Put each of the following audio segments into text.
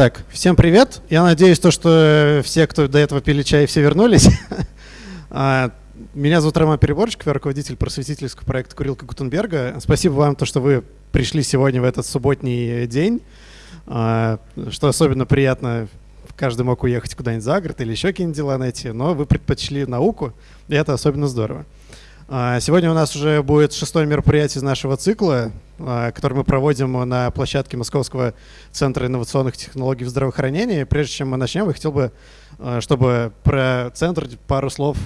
Так, всем привет. Я надеюсь, то, что все, кто до этого пили чай, все вернулись. А, меня зовут Роман Переборчик, я руководитель просветительского проекта «Курилка Гутенберга». Спасибо вам, то, что вы пришли сегодня в этот субботний день, а, что особенно приятно. Каждый мог уехать куда-нибудь за город или еще какие-нибудь дела найти, но вы предпочли науку, и это особенно здорово. А, сегодня у нас уже будет шестое мероприятие из нашего цикла, а, который мы проводим на площадке Московского центра инновационных технологий в здравоохранении. Прежде чем мы начнем, я хотел бы, а, чтобы про центр пару слов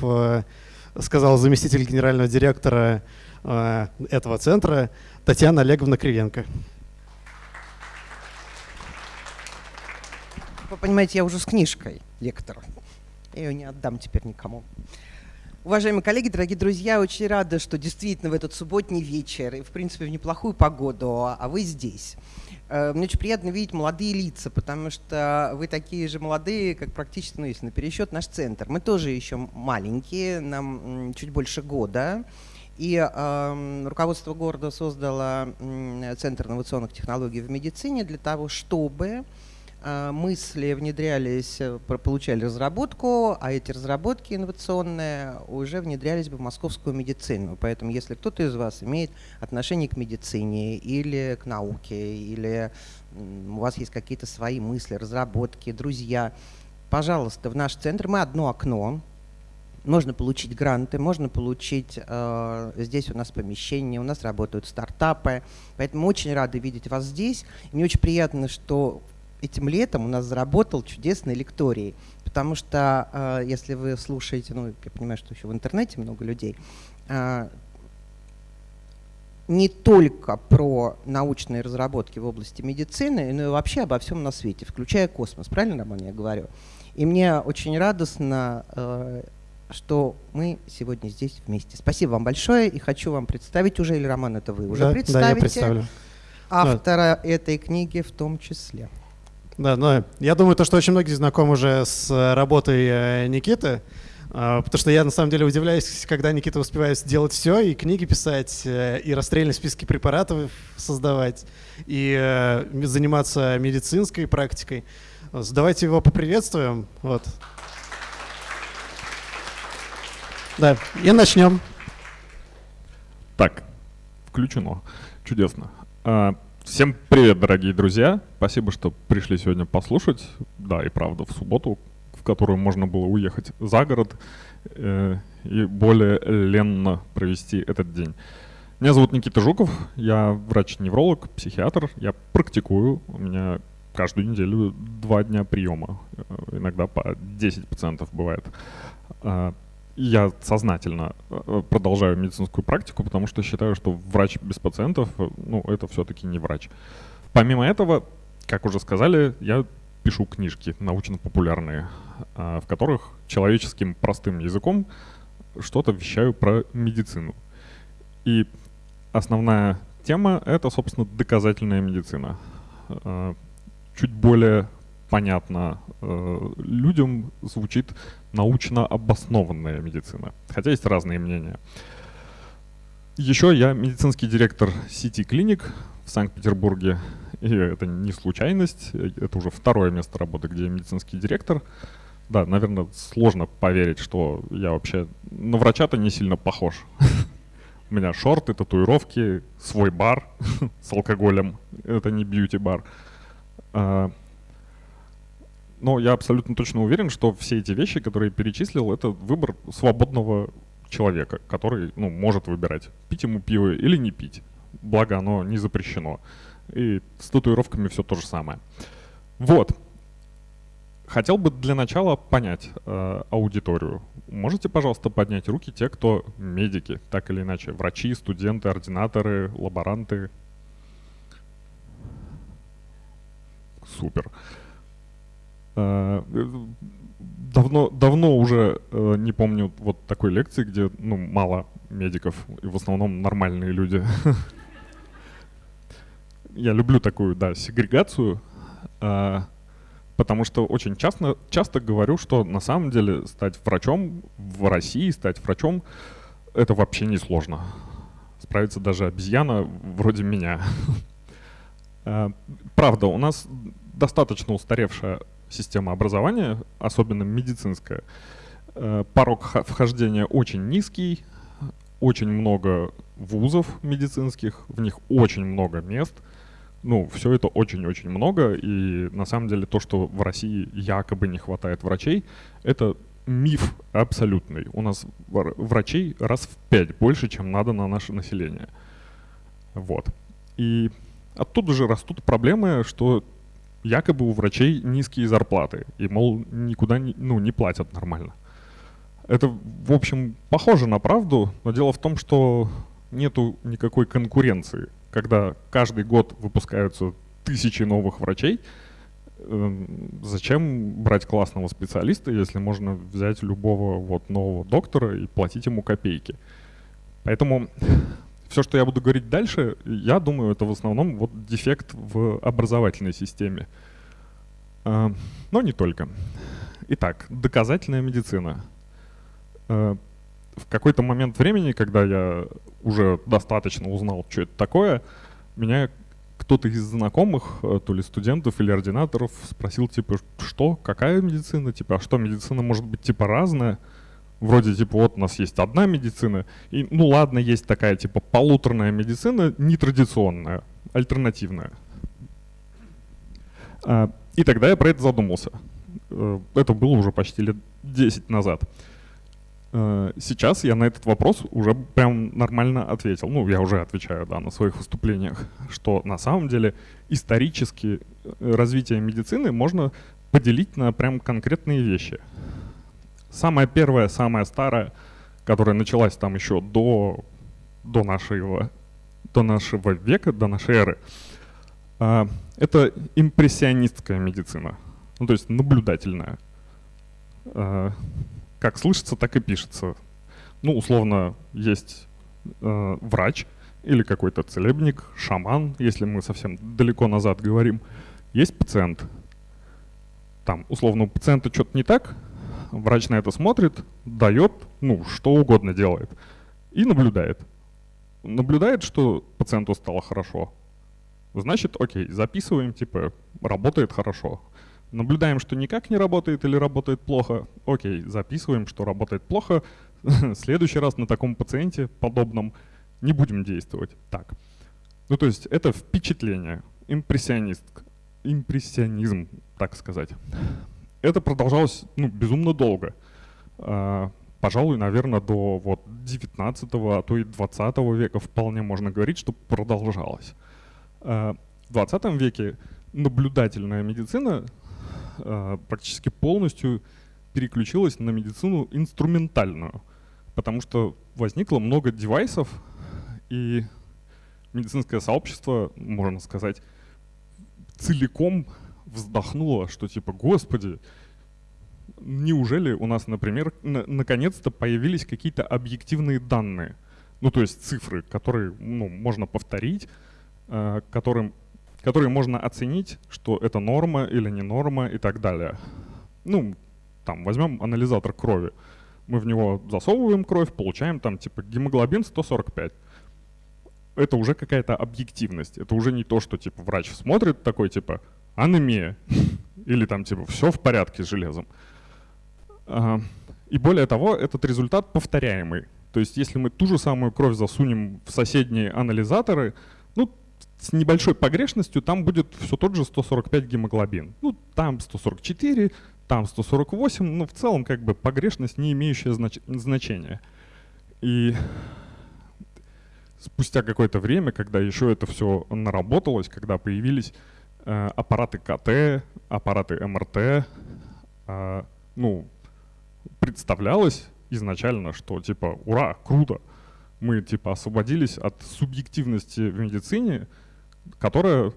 сказал заместитель генерального директора этого центра Татьяна Олеговна Кривенко. Вы понимаете, я уже с книжкой, лектор. Я ее не отдам теперь никому. Уважаемые коллеги, дорогие друзья, очень рада, что действительно в этот субботний вечер и, в принципе, в неплохую погоду, а вы здесь. Э, мне очень приятно видеть молодые лица, потому что вы такие же молодые, как практически, ну, если на пересчет, наш центр. Мы тоже еще маленькие, нам чуть больше года. И э, руководство города создало Центр инновационных технологий в медицине для того, чтобы мысли внедрялись, э, получали разработку, а эти разработки инновационные уже внедрялись бы в московскую медицину. Поэтому если кто-то из вас имеет отношение к медицине или к науке, или у вас есть какие-то свои мысли, разработки, друзья, пожалуйста, в наш центр мы одно окно, можно получить гранты, можно получить, э, здесь у нас помещение, у нас работают стартапы, поэтому очень рады видеть вас здесь. Мне очень приятно, что этим летом у нас заработал чудесный лекторий, потому что э, если вы слушаете, ну, я понимаю, что еще в интернете много людей, э, не только про научные разработки в области медицины, но и вообще обо всем на свете, включая космос. Правильно, Роман, я говорю? И мне очень радостно, э, что мы сегодня здесь вместе. Спасибо вам большое и хочу вам представить уже, или Роман, это вы уже да, представите? Да, я представлю. Автора да. этой книги в том числе. Да, но я думаю, то, что очень многие знакомы уже с э, работой э, Никиты, а, потому что я на самом деле удивляюсь, когда Никита успевает делать все, и книги писать, э, и расстрельные списки препаратов создавать, и заниматься медицинской практикой. Давайте его поприветствуем. Вот. Да, и начнем. Так, включено. Чудесно. А, Всем привет, дорогие друзья. Спасибо, что пришли сегодня послушать. Да, и правда, в субботу, в которую можно было уехать за город э, и более ленно провести этот день. Меня зовут Никита Жуков, я врач-невролог, психиатр. Я практикую, у меня каждую неделю два дня приема, э, иногда по 10% бывает. Я сознательно э, продолжаю медицинскую практику, потому что считаю, что врач без пациентов, э, ну, это все-таки не врач. Помимо этого, как уже сказали, я пишу книжки научно-популярные, в которых человеческим простым языком что-то вещаю про медицину. И основная тема — это, собственно, доказательная медицина. Чуть более понятно э, людям звучит научно обоснованная медицина. Хотя есть разные мнения. Еще я медицинский директор сети клиник в Санкт-Петербурге. И это не случайность, это уже второе место работы, где я медицинский директор. Да, наверное, сложно поверить, что я вообще на врача-то не сильно похож. У меня шорты, татуировки, свой бар с алкоголем. Это не бьюти-бар. Но я абсолютно точно уверен, что все эти вещи, которые я перечислил, это выбор свободного человека, который ну, может выбирать, пить ему пиво или не пить. Благо оно не запрещено. И с татуировками все то же самое. Вот. Хотел бы для начала понять э, аудиторию. Можете, пожалуйста, поднять руки те, кто медики, так или иначе, врачи, студенты, ординаторы, лаборанты. Супер. Э, давно, давно уже э, не помню вот такой лекции, где ну, мало медиков и в основном нормальные люди. Я люблю такую, да, сегрегацию, э, потому что очень часто, часто говорю, что на самом деле стать врачом в России, стать врачом, это вообще не сложно. Справится даже обезьяна вроде меня. Правда, у нас достаточно устаревшая система образования, особенно медицинская. Э, порог вхождения очень низкий, очень много вузов медицинских, в них очень много мест. Ну, все это очень-очень много, и на самом деле то, что в России якобы не хватает врачей, это миф абсолютный. У нас врачей раз в пять больше, чем надо на наше население. Вот. И оттуда же растут проблемы, что якобы у врачей низкие зарплаты, и, мол, никуда не, ну, не платят нормально. Это, в общем, похоже на правду, но дело в том, что нету никакой конкуренции. Когда каждый год выпускаются тысячи новых врачей, эм, зачем брать классного специалиста, если можно взять любого вот нового доктора и платить ему копейки? Поэтому все, что я буду говорить дальше, я думаю, это в основном вот дефект в образовательной системе. А, но не только. Итак, доказательная медицина. А, в какой-то момент времени, когда я уже достаточно узнал, что это такое, меня кто-то из знакомых, э, то ли студентов или ординаторов, спросил, типа, что, какая медицина, типа, а что, медицина может быть, типа, разная? Вроде, типа, вот у нас есть одна медицина, и, ну ладно, есть такая, типа, полуторная медицина, нетрадиционная, альтернативная. А, и тогда я про это задумался. Э, это было уже почти лет 10 назад. Э, сейчас я на этот вопрос уже прям нормально ответил. Ну, я уже отвечаю, да, на своих выступлениях, что на самом деле исторически э, развитие медицины можно поделить на прям конкретные вещи. Самая первая, самая старая, которая началась там еще до, до, нашего, до нашего века, до нашей эры, э, это импрессионистская медицина, ну, то есть наблюдательная как слышится, так и пишется. Ну, условно, есть э, врач или какой-то целебник, шаман, если мы совсем далеко назад говорим. Есть пациент. Там, условно, у пациента что-то не так, врач на это смотрит, дает, ну, что угодно делает. И наблюдает. Наблюдает, что пациенту стало хорошо. Значит, окей, записываем, типа, работает хорошо. Наблюдаем, что никак не работает или работает плохо. Окей, записываем, что работает плохо. Следующий раз на таком пациенте подобном не будем действовать. Так. Ну, то есть это впечатление, импрессионист, импрессионизм, так сказать. Это продолжалось ну, безумно долго. А, пожалуй, наверное, до вот 19 а то и 20 века вполне можно говорить, что продолжалось. А, в 20 веке наблюдательная медицина э, практически полностью переключилась на медицину инструментальную, потому что возникло много девайсов, и медицинское сообщество, можно сказать, целиком вздохнуло, что типа, господи, неужели у нас, например, на наконец-то появились какие-то объективные данные, ну то есть цифры, которые ну, можно повторить, э, которым которые можно оценить, что это норма или не норма и так далее. Ну, там, возьмем анализатор крови. Мы в него засовываем кровь, получаем там типа гемоглобин 145. Это уже какая-то объективность. Это уже не то, что типа врач смотрит такой типа анемия или там типа все в порядке с железом. И более того, этот результат повторяемый. То есть если мы ту же самую кровь засунем в соседние анализаторы, ну, с небольшой погрешностью там будет все тот же 145 гемоглобин. Ну, там 144, там 148, но в целом как бы погрешность не имеющая знач значения. И спустя какое-то время, когда еще это все наработалось, когда появились аппараты КТ, аппараты МРТ, э, ну, представлялось изначально, что типа, ура, круто, мы типа освободились от субъективности в медицине, которая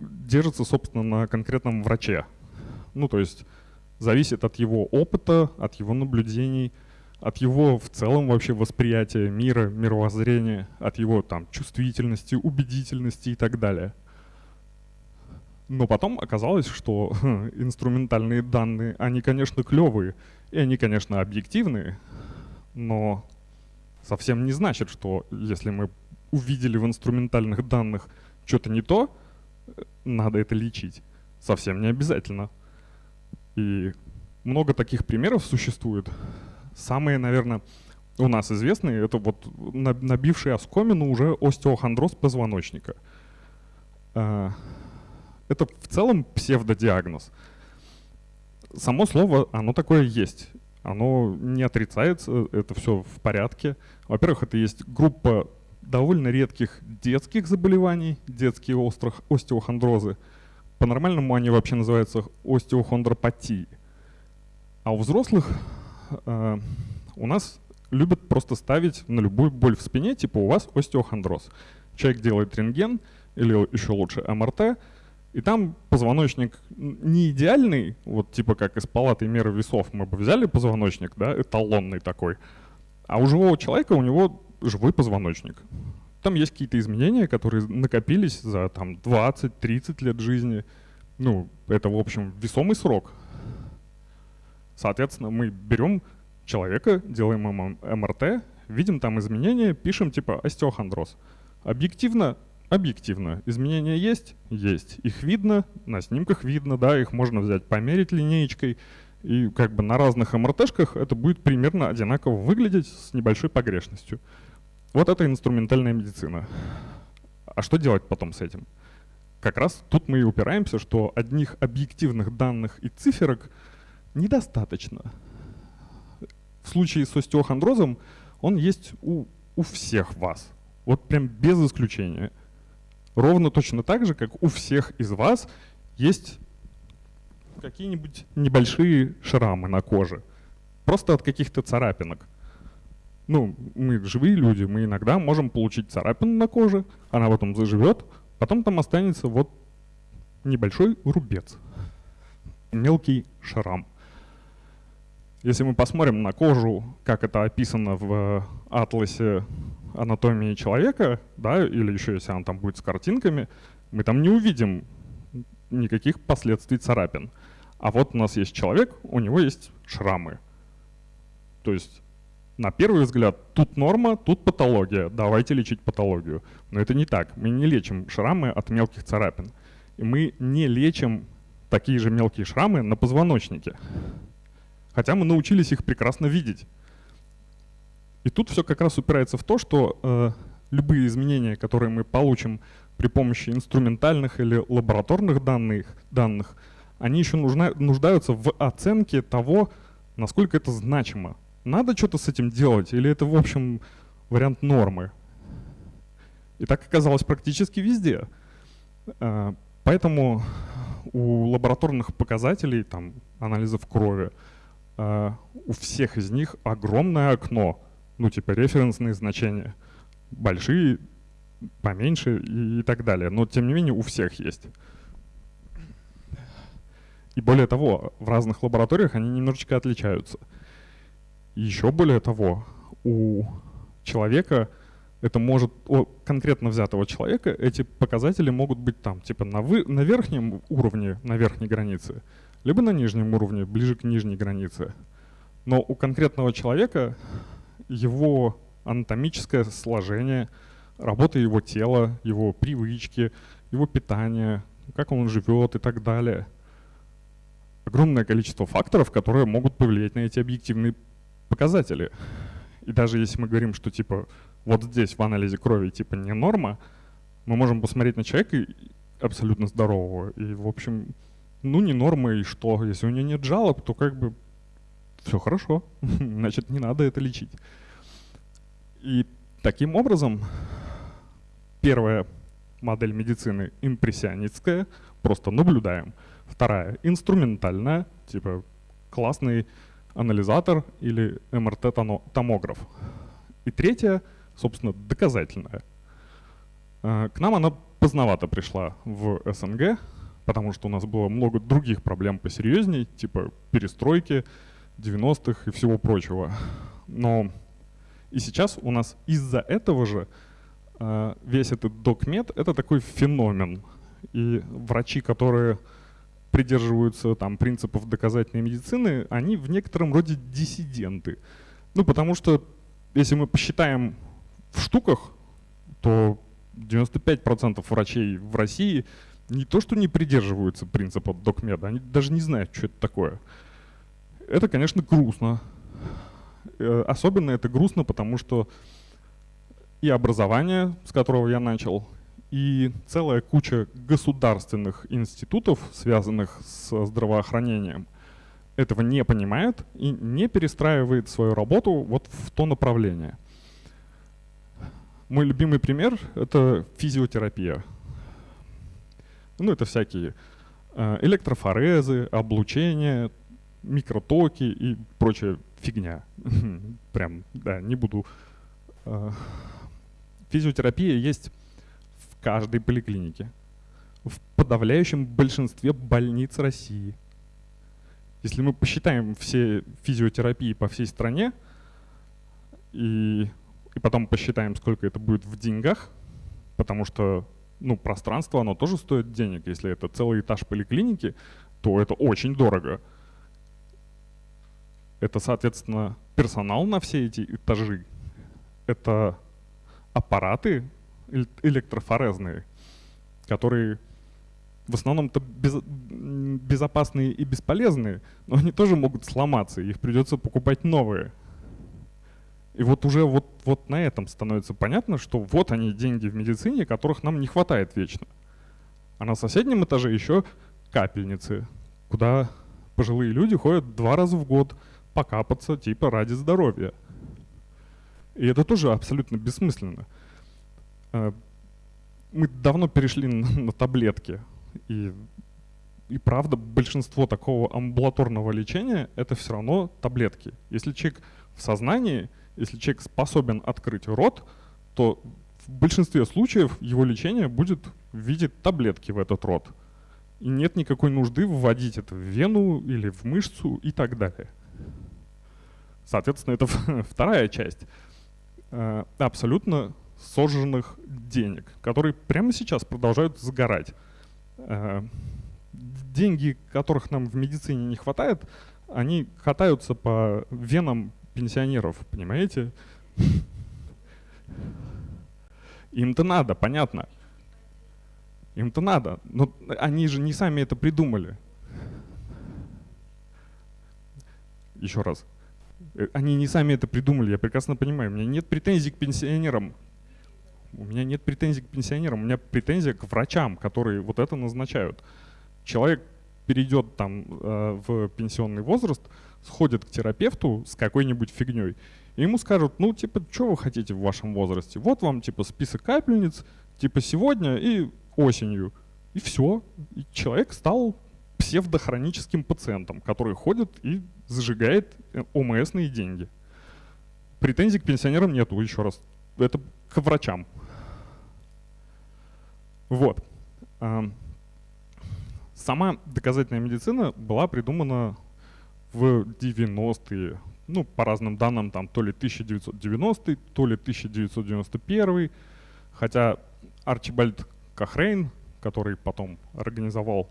держится, собственно, на конкретном враче. Ну, то есть зависит от его опыта, от его наблюдений, от его в целом вообще восприятия мира, мировоззрения, от его там чувствительности, убедительности и так далее. Но потом оказалось, что инструментальные данные, они, конечно, клевые, и они, конечно, объективные, но совсем не значит, что если мы увидели в инструментальных данных что-то не то, надо это лечить. Совсем не обязательно. И много таких примеров существует. Самые, наверное, у нас известные, это вот набивший оскомину уже остеохондроз позвоночника. Это в целом псевдодиагноз. Само слово, оно такое есть. Оно не отрицается, это все в порядке. Во-первых, это есть группа довольно редких детских заболеваний, детские острых остеохондрозы. По-нормальному они вообще называются остеохондропатии. А у взрослых э, у нас любят просто ставить на любую боль в спине, типа у вас остеохондроз. Человек делает рентген или еще лучше МРТ, и там позвоночник не идеальный, вот типа как из палаты меры весов мы бы взяли позвоночник, да, эталонный такой, а у живого человека у него живой позвоночник. Там есть какие-то изменения, которые накопились за там 20-30 лет жизни. Ну, это, в общем, весомый срок. Соответственно, мы берем человека, делаем МРТ, видим там изменения, пишем типа остеохондроз. Объективно, объективно, изменения есть? Есть. Их видно, на снимках видно, да, их можно взять, померить линеечкой, и как бы на разных МРТшках это будет примерно одинаково выглядеть с небольшой погрешностью. Вот это инструментальная медицина. А что делать потом с этим? Как раз тут мы и упираемся, что одних объективных данных и циферок недостаточно в случае с остеохондрозом он есть у, у всех вас. Вот прям без исключения. Ровно точно так же, как у всех из вас есть какие-нибудь небольшие шрамы на коже. Просто от каких-то царапинок. Ну, мы живые люди, мы иногда можем получить царапину на коже, она потом заживет, потом там останется вот небольшой рубец, мелкий шрам. Если мы посмотрим на кожу, как это описано в э, атласе анатомии человека, да, или еще если он там будет с картинками, мы там не увидим никаких последствий царапин. А вот у нас есть человек, у него есть шрамы. То есть на первый взгляд тут норма, тут патология, давайте лечить патологию. Но это не так. Мы не лечим шрамы от мелких царапин. И мы не лечим такие же мелкие шрамы на позвоночнике. Хотя мы научились их прекрасно видеть. И тут все как раз упирается в то, что э, любые изменения, которые мы получим при помощи инструментальных или лабораторных данных, данных они еще нуждаются в оценке того, насколько это значимо. Надо что-то с этим делать или это, в общем, вариант нормы? И так оказалось практически везде. Э, поэтому у лабораторных показателей, там, анализов крови, Uh, у всех из них огромное окно, ну типа референсные значения, большие, поменьше и, так далее. Но тем не менее у всех есть. И более того, в разных лабораториях они немножечко отличаются. Еще более того, у человека это может, у конкретно взятого человека, эти показатели могут быть там, типа на, вы, на верхнем уровне, на верхней границе, либо на нижнем уровне, ближе к нижней границе. Но у конкретного человека его анатомическое сложение, работа его тела, его привычки, его питание, как он живет и так далее. Огромное количество факторов, которые могут повлиять на эти объективные показатели. И даже если мы говорим, что типа вот здесь в анализе крови типа не норма, мы можем посмотреть на человека абсолютно здорового и, в общем, ну не норма и что? Если у нее нет жалоб, то как бы все хорошо, значит не надо это лечить. И таким образом первая модель медицины импрессионистская, просто наблюдаем. Вторая инструментальная, типа классный анализатор или МРТ-томограф. И третья, собственно, доказательная. А, к нам она поздновато пришла в СНГ, потому что у нас было много других проблем посерьезней, типа перестройки 90-х и всего прочего. Но и сейчас у нас из-за этого же э, весь этот докмед — это такой феномен. И врачи, которые придерживаются там принципов доказательной медицины, они в некотором роде диссиденты. Ну, потому что если мы посчитаем в штуках, то 95% врачей в России не то, что не придерживаются принципа докмеда, они даже не знают, что это такое. Это, конечно, грустно. Э, особенно это грустно, потому что и образование, с которого я начал, и целая куча государственных институтов, связанных с здравоохранением, этого не понимает и не перестраивает свою работу вот в то направление. Мой любимый пример — это физиотерапия. Ну, это всякие э, электрофорезы, облучение, микротоки и прочая фигня. Прям, да, не буду. Э, физиотерапия есть в каждой поликлинике, в подавляющем большинстве больниц России. Если мы посчитаем все физиотерапии по всей стране и, и потом посчитаем, сколько это будет в деньгах, потому что ну, пространство, оно тоже стоит денег. Если это целый этаж поликлиники, то это очень дорого. Это, соответственно, персонал на все эти этажи. Это аппараты электрофорезные, которые в основном-то без, безопасные и бесполезные, но они тоже могут сломаться, их придется покупать новые. И вот уже вот, вот на этом становится понятно, что вот они деньги в медицине, которых нам не хватает вечно. А на соседнем этаже еще капельницы, куда пожилые люди ходят два раза в год покапаться типа ради здоровья. И это тоже абсолютно бессмысленно. Э, мы давно перешли на таблетки. И, и правда, большинство такого амбулаторного лечения — это все равно таблетки. Если человек в сознании — если человек способен открыть рот, то в большинстве случаев его лечение будет в виде таблетки в этот рот. И нет никакой нужды вводить это в вену или в мышцу и так далее. Соответственно, это вторая часть э, абсолютно сожженных денег, которые прямо сейчас продолжают сгорать. Э, деньги, которых нам в медицине не хватает, они катаются по венам пенсионеров, понимаете? Им-то надо, понятно. Им-то надо. Но они же не сами это придумали. Еще раз. Э, они не сами это придумали, я прекрасно понимаю. У меня нет претензий к пенсионерам. У меня нет претензий к пенсионерам, у меня претензия к врачам, которые вот это назначают. Человек перейдет там э, в пенсионный возраст, сходит к терапевту с какой-нибудь фигней, и ему скажут, ну, типа, что вы хотите в вашем возрасте? Вот вам, типа, список капельниц, типа, сегодня и осенью. И все. И человек стал псевдохроническим пациентом, который ходит и зажигает э, ОМСные деньги. Претензий к пенсионерам нету, еще раз. Это к врачам. Вот. Сама доказательная медицина была придумана в 90-е, ну, по разным данным, там то ли 1990 то ли 1991 хотя Арчибальд Кахрейн, который потом организовал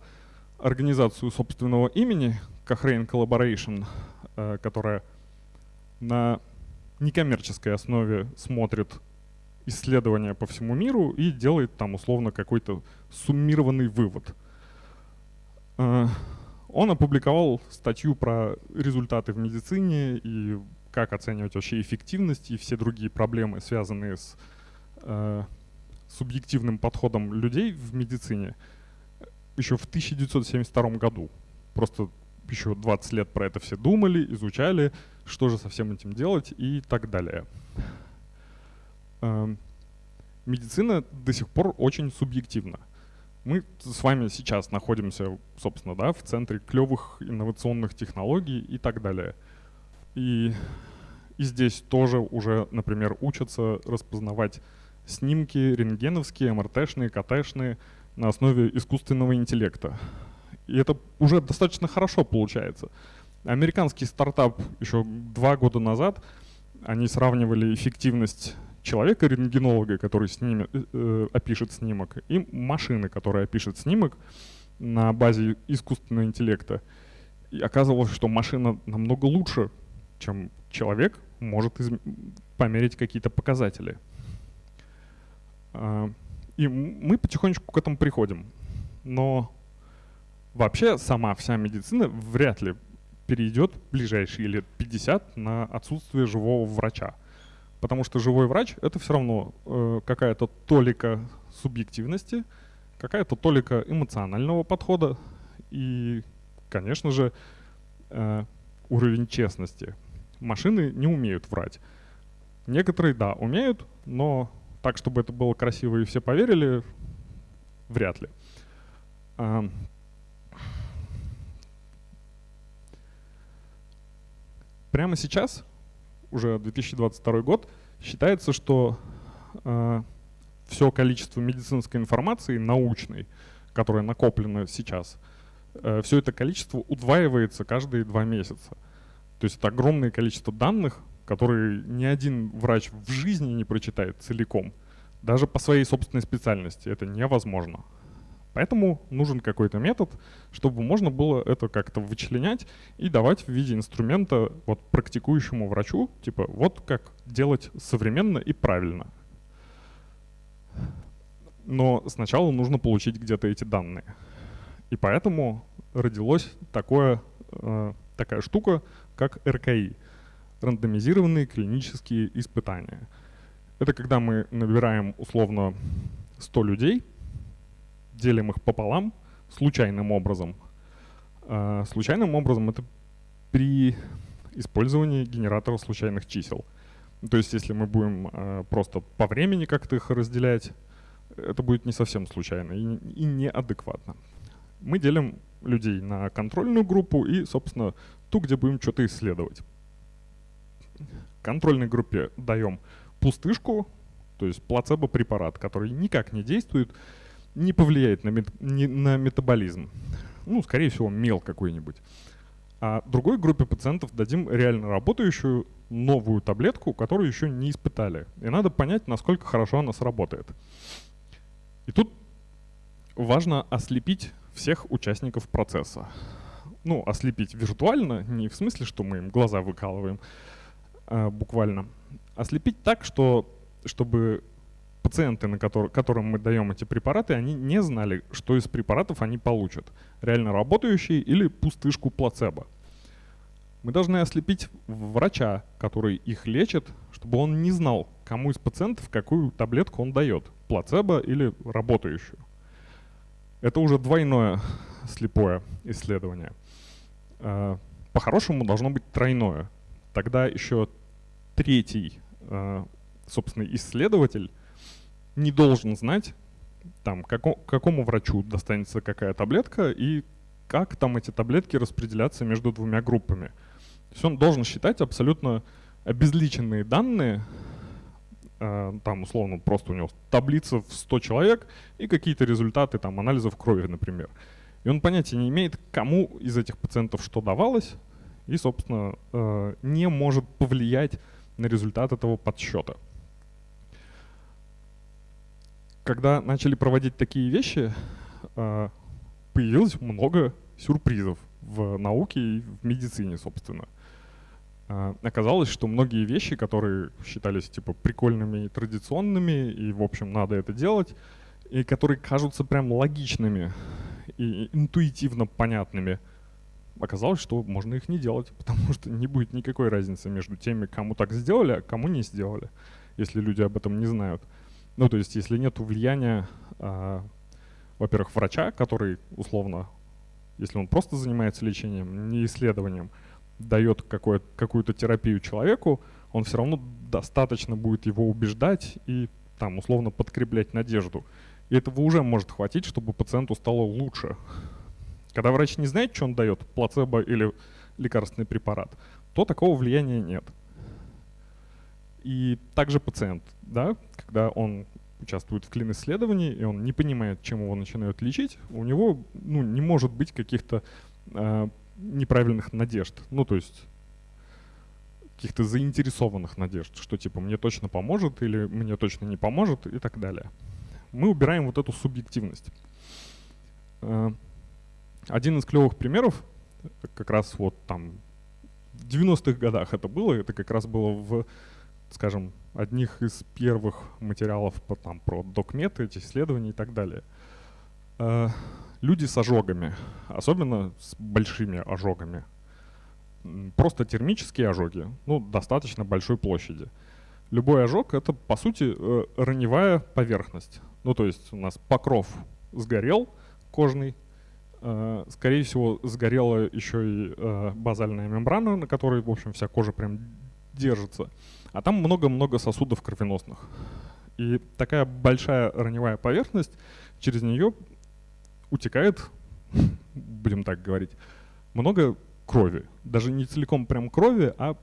организацию собственного имени, Cochrane Collaboration, э, которая на некоммерческой основе смотрит исследования по всему миру и делает там условно какой-то суммированный вывод. Э, он опубликовал статью про результаты в медицине и как оценивать вообще эффективность и все другие проблемы, связанные с э, субъективным подходом людей в медицине, еще в 1972 году. Просто еще 20 лет про это все думали, изучали, что же со всем этим делать и так далее. Э, медицина до сих пор очень субъективна. Мы с вами сейчас находимся, собственно, да, в центре клевых инновационных технологий и так далее. И, и здесь тоже уже, например, учатся распознавать снимки рентгеновские, МРТшные, КТшные на основе искусственного интеллекта. И это уже достаточно хорошо получается. Американский стартап еще два года назад, они сравнивали эффективность человека-рентгенолога, который снимет, э, э, опишет снимок, и машины, которая опишет снимок на базе искусственного интеллекта. И оказывалось, что машина намного лучше, чем человек может померить какие-то показатели. И мы потихонечку к этому приходим. но вообще сама вся медицина вряд ли перейдет ближайшие лет 50 на отсутствие живого врача. Потому что живой врач — это все равно э, какая-то толика субъективности, какая-то толика эмоционального подхода и, конечно же, э, уровень честности. Машины не умеют врать. Некоторые, да, умеют, но так, чтобы это было красиво и все поверили, вряд ли. А, прямо сейчас, уже 2022 год, считается, что э, все количество медицинской информации научной, которая накоплена сейчас, э, все это количество удваивается каждые два месяца. То есть это огромное количество данных, которые ни один врач в жизни не прочитает целиком. Даже по своей собственной специальности это невозможно. Поэтому нужен какой-то метод, чтобы можно было это как-то вычленять и давать в виде инструмента вот практикующему врачу, типа вот как делать современно и правильно. Но сначала нужно получить где-то эти данные. И поэтому родилась э, такая штука, как РКИ – рандомизированные клинические испытания. Это когда мы набираем условно 100 людей – делим их пополам случайным образом. А случайным образом это при использовании генератора случайных чисел. То есть если мы будем э, просто по времени как-то их разделять, это будет не совсем случайно и, и неадекватно. Мы делим людей на контрольную группу и, собственно, ту, где будем что-то исследовать. Контрольной группе даем пустышку, то есть плацебо-препарат, который никак не действует, не повлияет на, мет, не, на метаболизм. Ну, скорее всего, мел какой-нибудь. А другой группе пациентов дадим реально работающую новую таблетку, которую еще не испытали. И надо понять, насколько хорошо она сработает. И тут важно ослепить всех участников процесса. Ну, ослепить виртуально, не в смысле, что мы им глаза выкалываем, буквально. Ослепить так, что, чтобы пациенты, на который, которым мы даем эти препараты, они не знали, что из препаратов они получат. Реально работающие или пустышку плацебо. Мы должны ослепить врача, который их лечит, чтобы он не знал, кому из пациентов какую таблетку он дает, плацебо или работающую. Это уже двойное слепое исследование. А, по-хорошему должно быть тройное. Тогда еще третий, а, собственно, исследователь не должен знать, там, како, какому врачу достанется какая таблетка и как там эти таблетки распределяться между двумя группами. То есть он должен считать абсолютно обезличенные данные, э, там условно просто у него таблица в 100 человек и какие-то результаты там анализов крови, например. И он понятия не имеет, кому из этих пациентов что давалось, и, собственно, э, не может повлиять на результат этого подсчета когда начали проводить такие вещи, а, появилось много сюрпризов в науке и в медицине, собственно. А, оказалось, что многие вещи, которые считались типа прикольными и традиционными, и в общем надо это делать, и которые кажутся прям логичными и интуитивно понятными, оказалось, что можно их не делать, потому что не будет никакой разницы между теми, кому так сделали, а кому не сделали, если люди об этом не знают. Ну, то есть, если нет влияния, э, во-первых, врача, который условно, если он просто занимается лечением, не исследованием, дает какую-то терапию человеку, он все равно достаточно будет его убеждать и там условно подкреплять надежду. И этого уже может хватить, чтобы пациенту стало лучше. Когда врач не знает, что он дает, плацебо или лекарственный препарат, то такого влияния нет. И также пациент, да, когда он участвует в клин-исследовании, и он не понимает, чем его начинают лечить, у него ну, не может быть каких-то э, неправильных надежд. Ну, то есть каких-то заинтересованных надежд, что типа мне точно поможет или мне точно не поможет и так далее. Мы убираем вот эту субъективность. Один из клевых примеров, как раз вот там в 90-х годах это было, это как раз было в скажем, одних из первых материалов по, там, про докметы, эти исследования и так далее. Э, Люди с ожогами, особенно с большими ожогами, просто термические ожоги, ну, достаточно большой площади. Любой ожог — это, по сути, э, раневая поверхность. Ну, то есть у нас покров сгорел, кожный, скорее всего, сгорела еще и э, базальная мембрана, на которой, в общем, вся кожа прям держится. А там много-много сосудов кровеносных. И такая большая раневая поверхность, через нее утекает, будем так говорить, много крови. Даже не целиком прям крови, а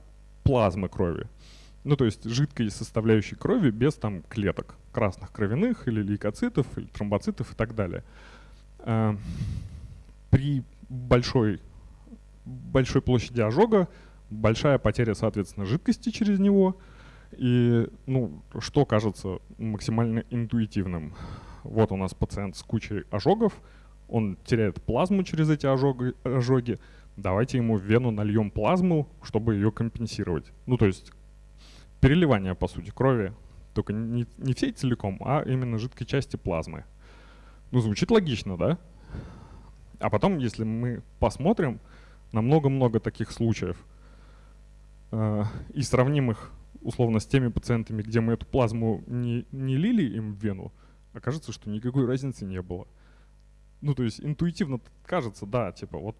плазмы крови. Ну, то есть жидкой составляющей крови без там клеток красных кровяных или лейкоцитов, или тромбоцитов и так далее. При большой, большой площади ожога большая потеря, соответственно, жидкости через него. И, ну, что кажется максимально интуитивным? Вот у нас пациент с кучей ожогов, он теряет плазму через эти ожоги, ожоги давайте ему в вену нальем плазму, чтобы ее компенсировать. Ну, то есть переливание, по сути, крови, только не, не всей целиком, а именно жидкой части плазмы. Ну, звучит логично, да? А потом, если мы посмотрим на много-много таких случаев э, и сравним их условно с теми пациентами, где мы эту плазму не, не лили им в вену, окажется, что никакой разницы не было. Ну, то есть интуитивно кажется, да, типа вот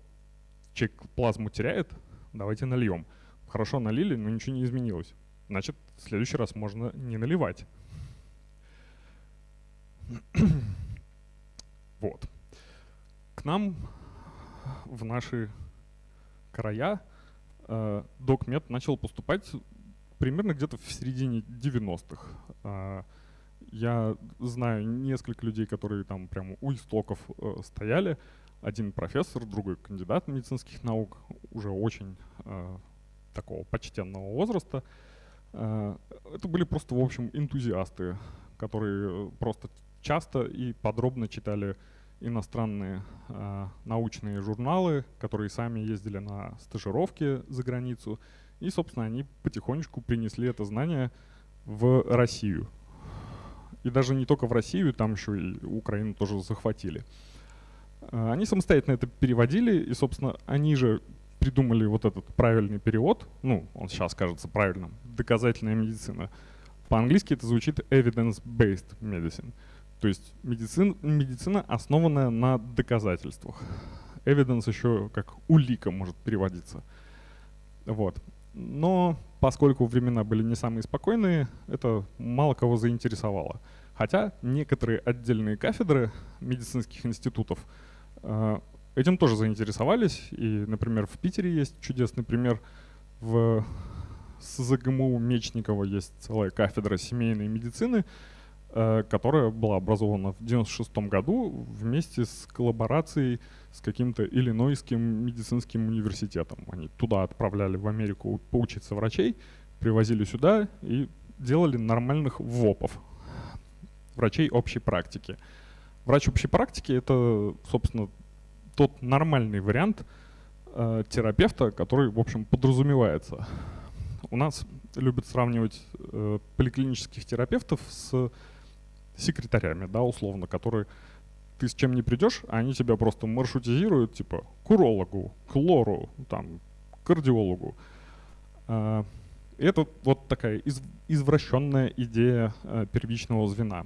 человек плазму теряет, давайте нальем. Хорошо налили, но ничего не изменилось. Значит, в следующий раз можно не наливать. вот. К нам в наши края э, докмед начал поступать примерно где-то в середине 90-х. Э, я знаю несколько людей, которые там прямо у истоков э, стояли один профессор, другой кандидат медицинских наук, уже очень э, такого почтенного возраста. Это были просто, в общем, энтузиасты, которые просто часто и подробно читали иностранные э, научные журналы, которые сами ездили на стажировки за границу. И, собственно, они потихонечку принесли это знание в Россию. И даже не только в Россию, там еще и Украину тоже захватили. А, они самостоятельно это переводили, и, собственно, они же придумали вот этот правильный перевод, ну, он сейчас кажется правильным, доказательная медицина. По-английски это звучит evidence-based medicine, то есть медицин, медицина, основанная на доказательствах. Evidence еще как улика может переводиться. Вот. Но поскольку времена были не самые спокойные, это мало кого заинтересовало. Хотя некоторые отдельные кафедры медицинских институтов – а, этим тоже заинтересовались, и, например, в Питере есть чудесный пример. В СЗГМУ Мечникова есть целая кафедра семейной медицины, которая была образована в 96 году вместе с коллаборацией с каким-то Иллинойским медицинским университетом. Они туда отправляли в Америку поучиться врачей, привозили сюда и делали нормальных ВОПов, врачей общей практики. Врач общей практики это, собственно, тот нормальный вариант э, терапевта, который, в общем, подразумевается. У нас любят сравнивать э, поликлинических терапевтов с секретарями, да, условно, которые ты с чем не придешь, а они тебя просто маршрутизируют, типа, к урологу, к лору, там, к кардиологу. Э, это вот такая из, извращенная идея э, первичного звена.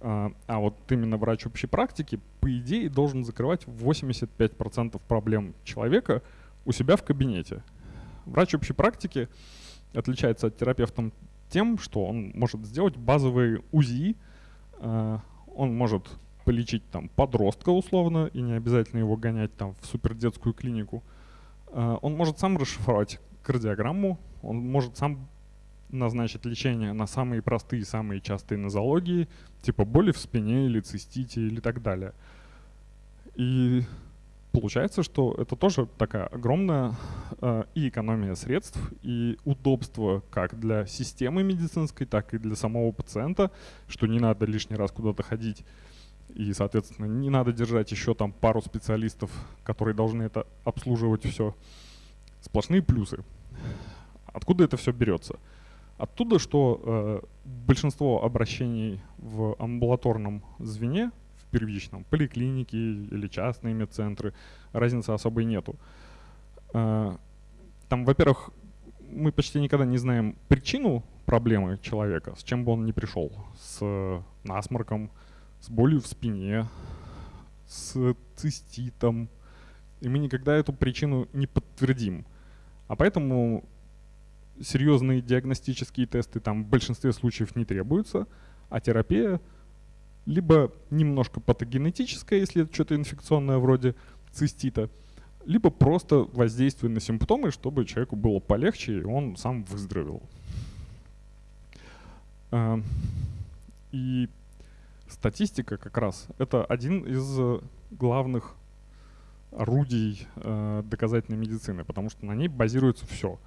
А, а вот именно врач общей практики, по идее, должен закрывать 85% проблем человека у себя в кабинете. Врач общей практики отличается от терапевта тем, что он может сделать базовые УЗИ, а, он может полечить там подростка условно, и не обязательно его гонять там в супердетскую клинику. А, он может сам расшифровать кардиограмму, он может сам назначить лечение на самые простые, самые частые нозологии, типа боли в спине или цистите или так далее. И получается, что это тоже такая огромная э, и экономия средств, и удобство как для системы медицинской, так и для самого пациента, что не надо лишний раз куда-то ходить. И, соответственно, не надо держать еще там пару специалистов, которые должны это обслуживать все. Сплошные плюсы. Откуда это все берется? Оттуда, что э, большинство обращений в амбулаторном звене, первичном, поликлиники или частные медцентры, разницы особой нету. А, там, во-первых, мы почти никогда не знаем причину проблемы человека, с чем бы он ни пришел, с насморком, с болью в спине, с циститом, и мы никогда эту причину не подтвердим. А поэтому серьезные диагностические тесты там в большинстве случаев не требуются, а терапия либо немножко патогенетическая, если это что-то инфекционное вроде цистита, либо просто воздействие на симптомы, чтобы человеку было полегче, и он сам выздоровел. А, и статистика как раз это один из главных орудий э, доказательной медицины, потому что на ней базируется все.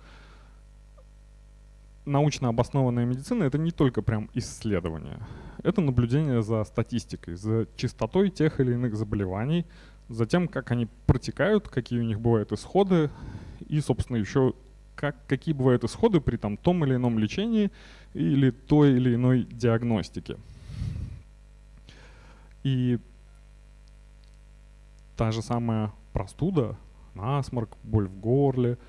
Научно обоснованная медицина это не только прям исследование, это наблюдение за статистикой, за частотой тех или иных заболеваний, за тем, как они протекают, какие у них бывают исходы, и, собственно, еще как, какие бывают исходы при там, том или ином лечении или той или иной диагностике. И та же самая простуда, насморк, боль в горле,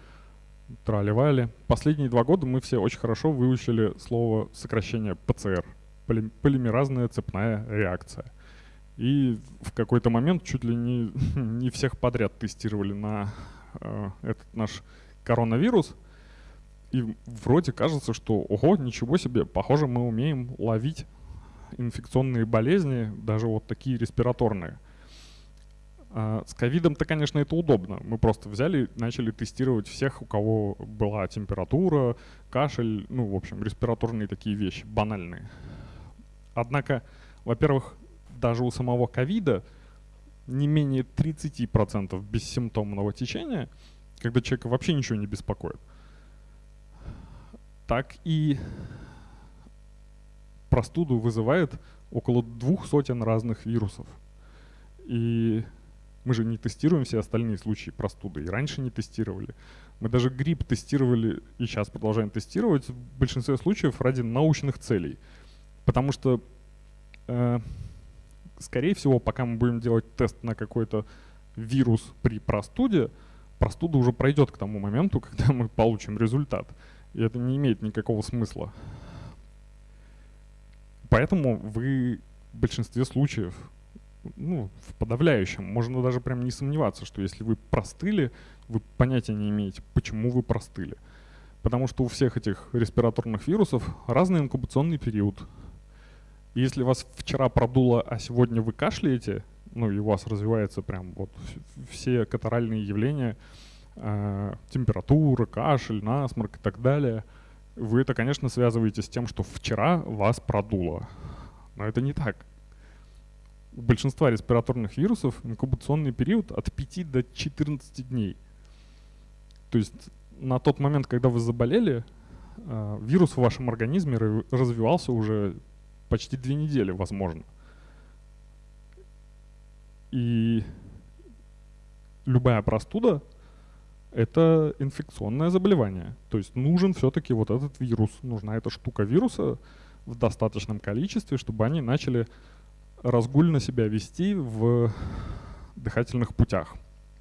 трали Последние два года мы все очень хорошо выучили слово сокращение ПЦР, полимеразная цепная реакция. И в какой-то момент чуть ли не, не всех подряд тестировали на э, этот наш коронавирус. И вроде кажется, что, ого, ничего себе, похоже, мы умеем ловить инфекционные болезни, даже вот такие респираторные. А с ковидом-то, конечно, это удобно. Мы просто взяли, начали тестировать всех, у кого была температура, кашель, ну, в общем, респираторные такие вещи, банальные. Однако, во-первых, даже у самого ковида не менее 30% бессимптомного течения, когда человека вообще ничего не беспокоит. Так и простуду вызывает около двух сотен разных вирусов. И мы же не тестируем все остальные случаи простуды, и раньше не тестировали. Мы даже грипп тестировали и сейчас продолжаем тестировать в большинстве случаев ради научных целей. Потому что, э, скорее всего, пока мы будем делать тест на какой-то вирус при простуде, простуда уже пройдет к тому моменту, когда мы получим результат. И это не имеет никакого смысла. Поэтому вы в большинстве случаев, ну, в подавляющем, можно даже прям не сомневаться, что если вы простыли, вы понятия не имеете, почему вы простыли. Потому что у всех этих респираторных вирусов разный инкубационный период. Если вас вчера продуло, а сегодня вы кашляете, ну и у вас развивается прям вот все катаральные явления, э, температура, кашель, насморк и так далее – вы это, конечно, связываете с тем, что вчера вас продуло. Но это не так. У большинства респираторных вирусов инкубационный период от 5 до 14 дней. То есть на тот момент, когда вы заболели, э, вирус в вашем организме развивался уже почти две недели, возможно. И любая простуда — это инфекционное заболевание. То есть нужен все-таки вот этот вирус, нужна эта штука вируса в достаточном количестве, чтобы они начали разгульно себя вести в дыхательных путях.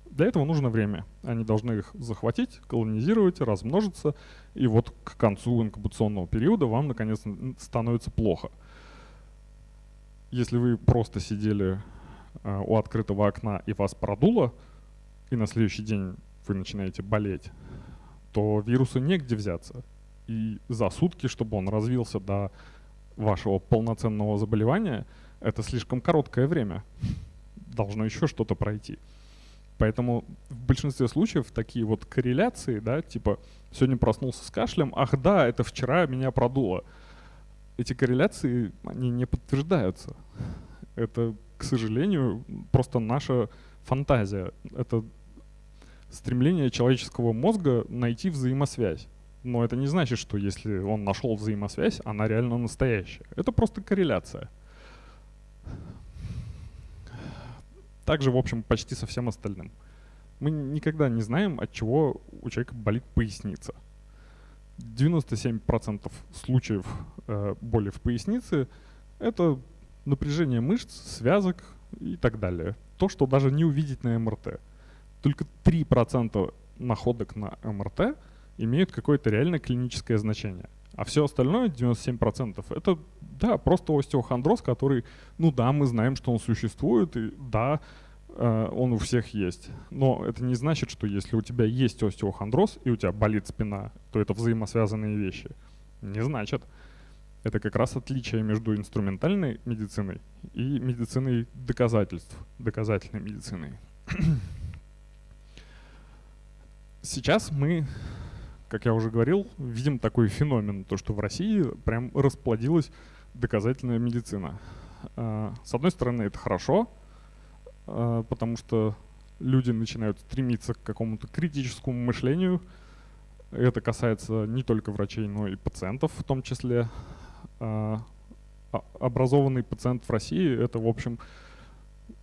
Для этого нужно время. Они должны их захватить, колонизировать, размножиться, и вот к концу инкубационного периода вам наконец становится плохо. Если вы просто сидели э, у открытого окна и вас продуло, и на следующий день вы начинаете болеть, то вирусу негде взяться. И за сутки, чтобы он развился до вашего полноценного заболевания, это слишком короткое время. Должно еще что-то пройти. Поэтому в большинстве случаев такие вот корреляции, да, типа сегодня проснулся с кашлем, ах да, это вчера меня продуло. Эти корреляции, они не подтверждаются. Это, к сожалению, просто наша фантазия. Это стремление человеческого мозга найти взаимосвязь. Но это не значит, что если он нашел взаимосвязь, она реально настоящая. Это просто корреляция. Также, в общем, почти со всем остальным. Мы никогда не знаем, от чего у человека болит поясница. 97% случаев э, боли в пояснице – это напряжение мышц, связок, и так далее. То, что даже не увидеть на МРТ. Только 3% находок на МРТ имеют какое-то реально клиническое значение. А все остальное, 97%, это, да, просто остеохондроз, который, ну да, мы знаем, что он существует, и да, э, он у всех есть. Но это не значит, что если у тебя есть остеохондроз и у тебя болит спина, то это взаимосвязанные вещи. Не значит. Это как раз отличие между инструментальной медициной и медициной доказательств, доказательной медициной. Сейчас мы как я уже говорил, видим такой феномен, то что в России прям расплодилась доказательная медицина. А, с одной стороны, это хорошо, а, потому что люди начинают стремиться к какому-то критическому мышлению. Это касается не только врачей, но и пациентов в том числе. А, образованный пациент в России — это, в общем,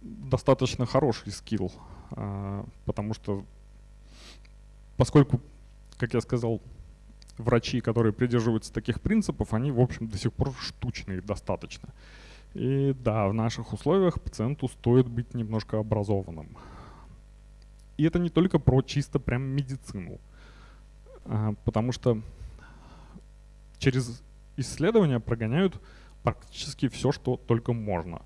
достаточно хороший скилл, потому что поскольку как я сказал, врачи, которые придерживаются таких принципов, они, в общем, до сих пор штучные достаточно. И да, в наших условиях пациенту стоит быть немножко образованным. И это не только про чисто прям медицину, а, потому что через исследования прогоняют практически все, что только можно.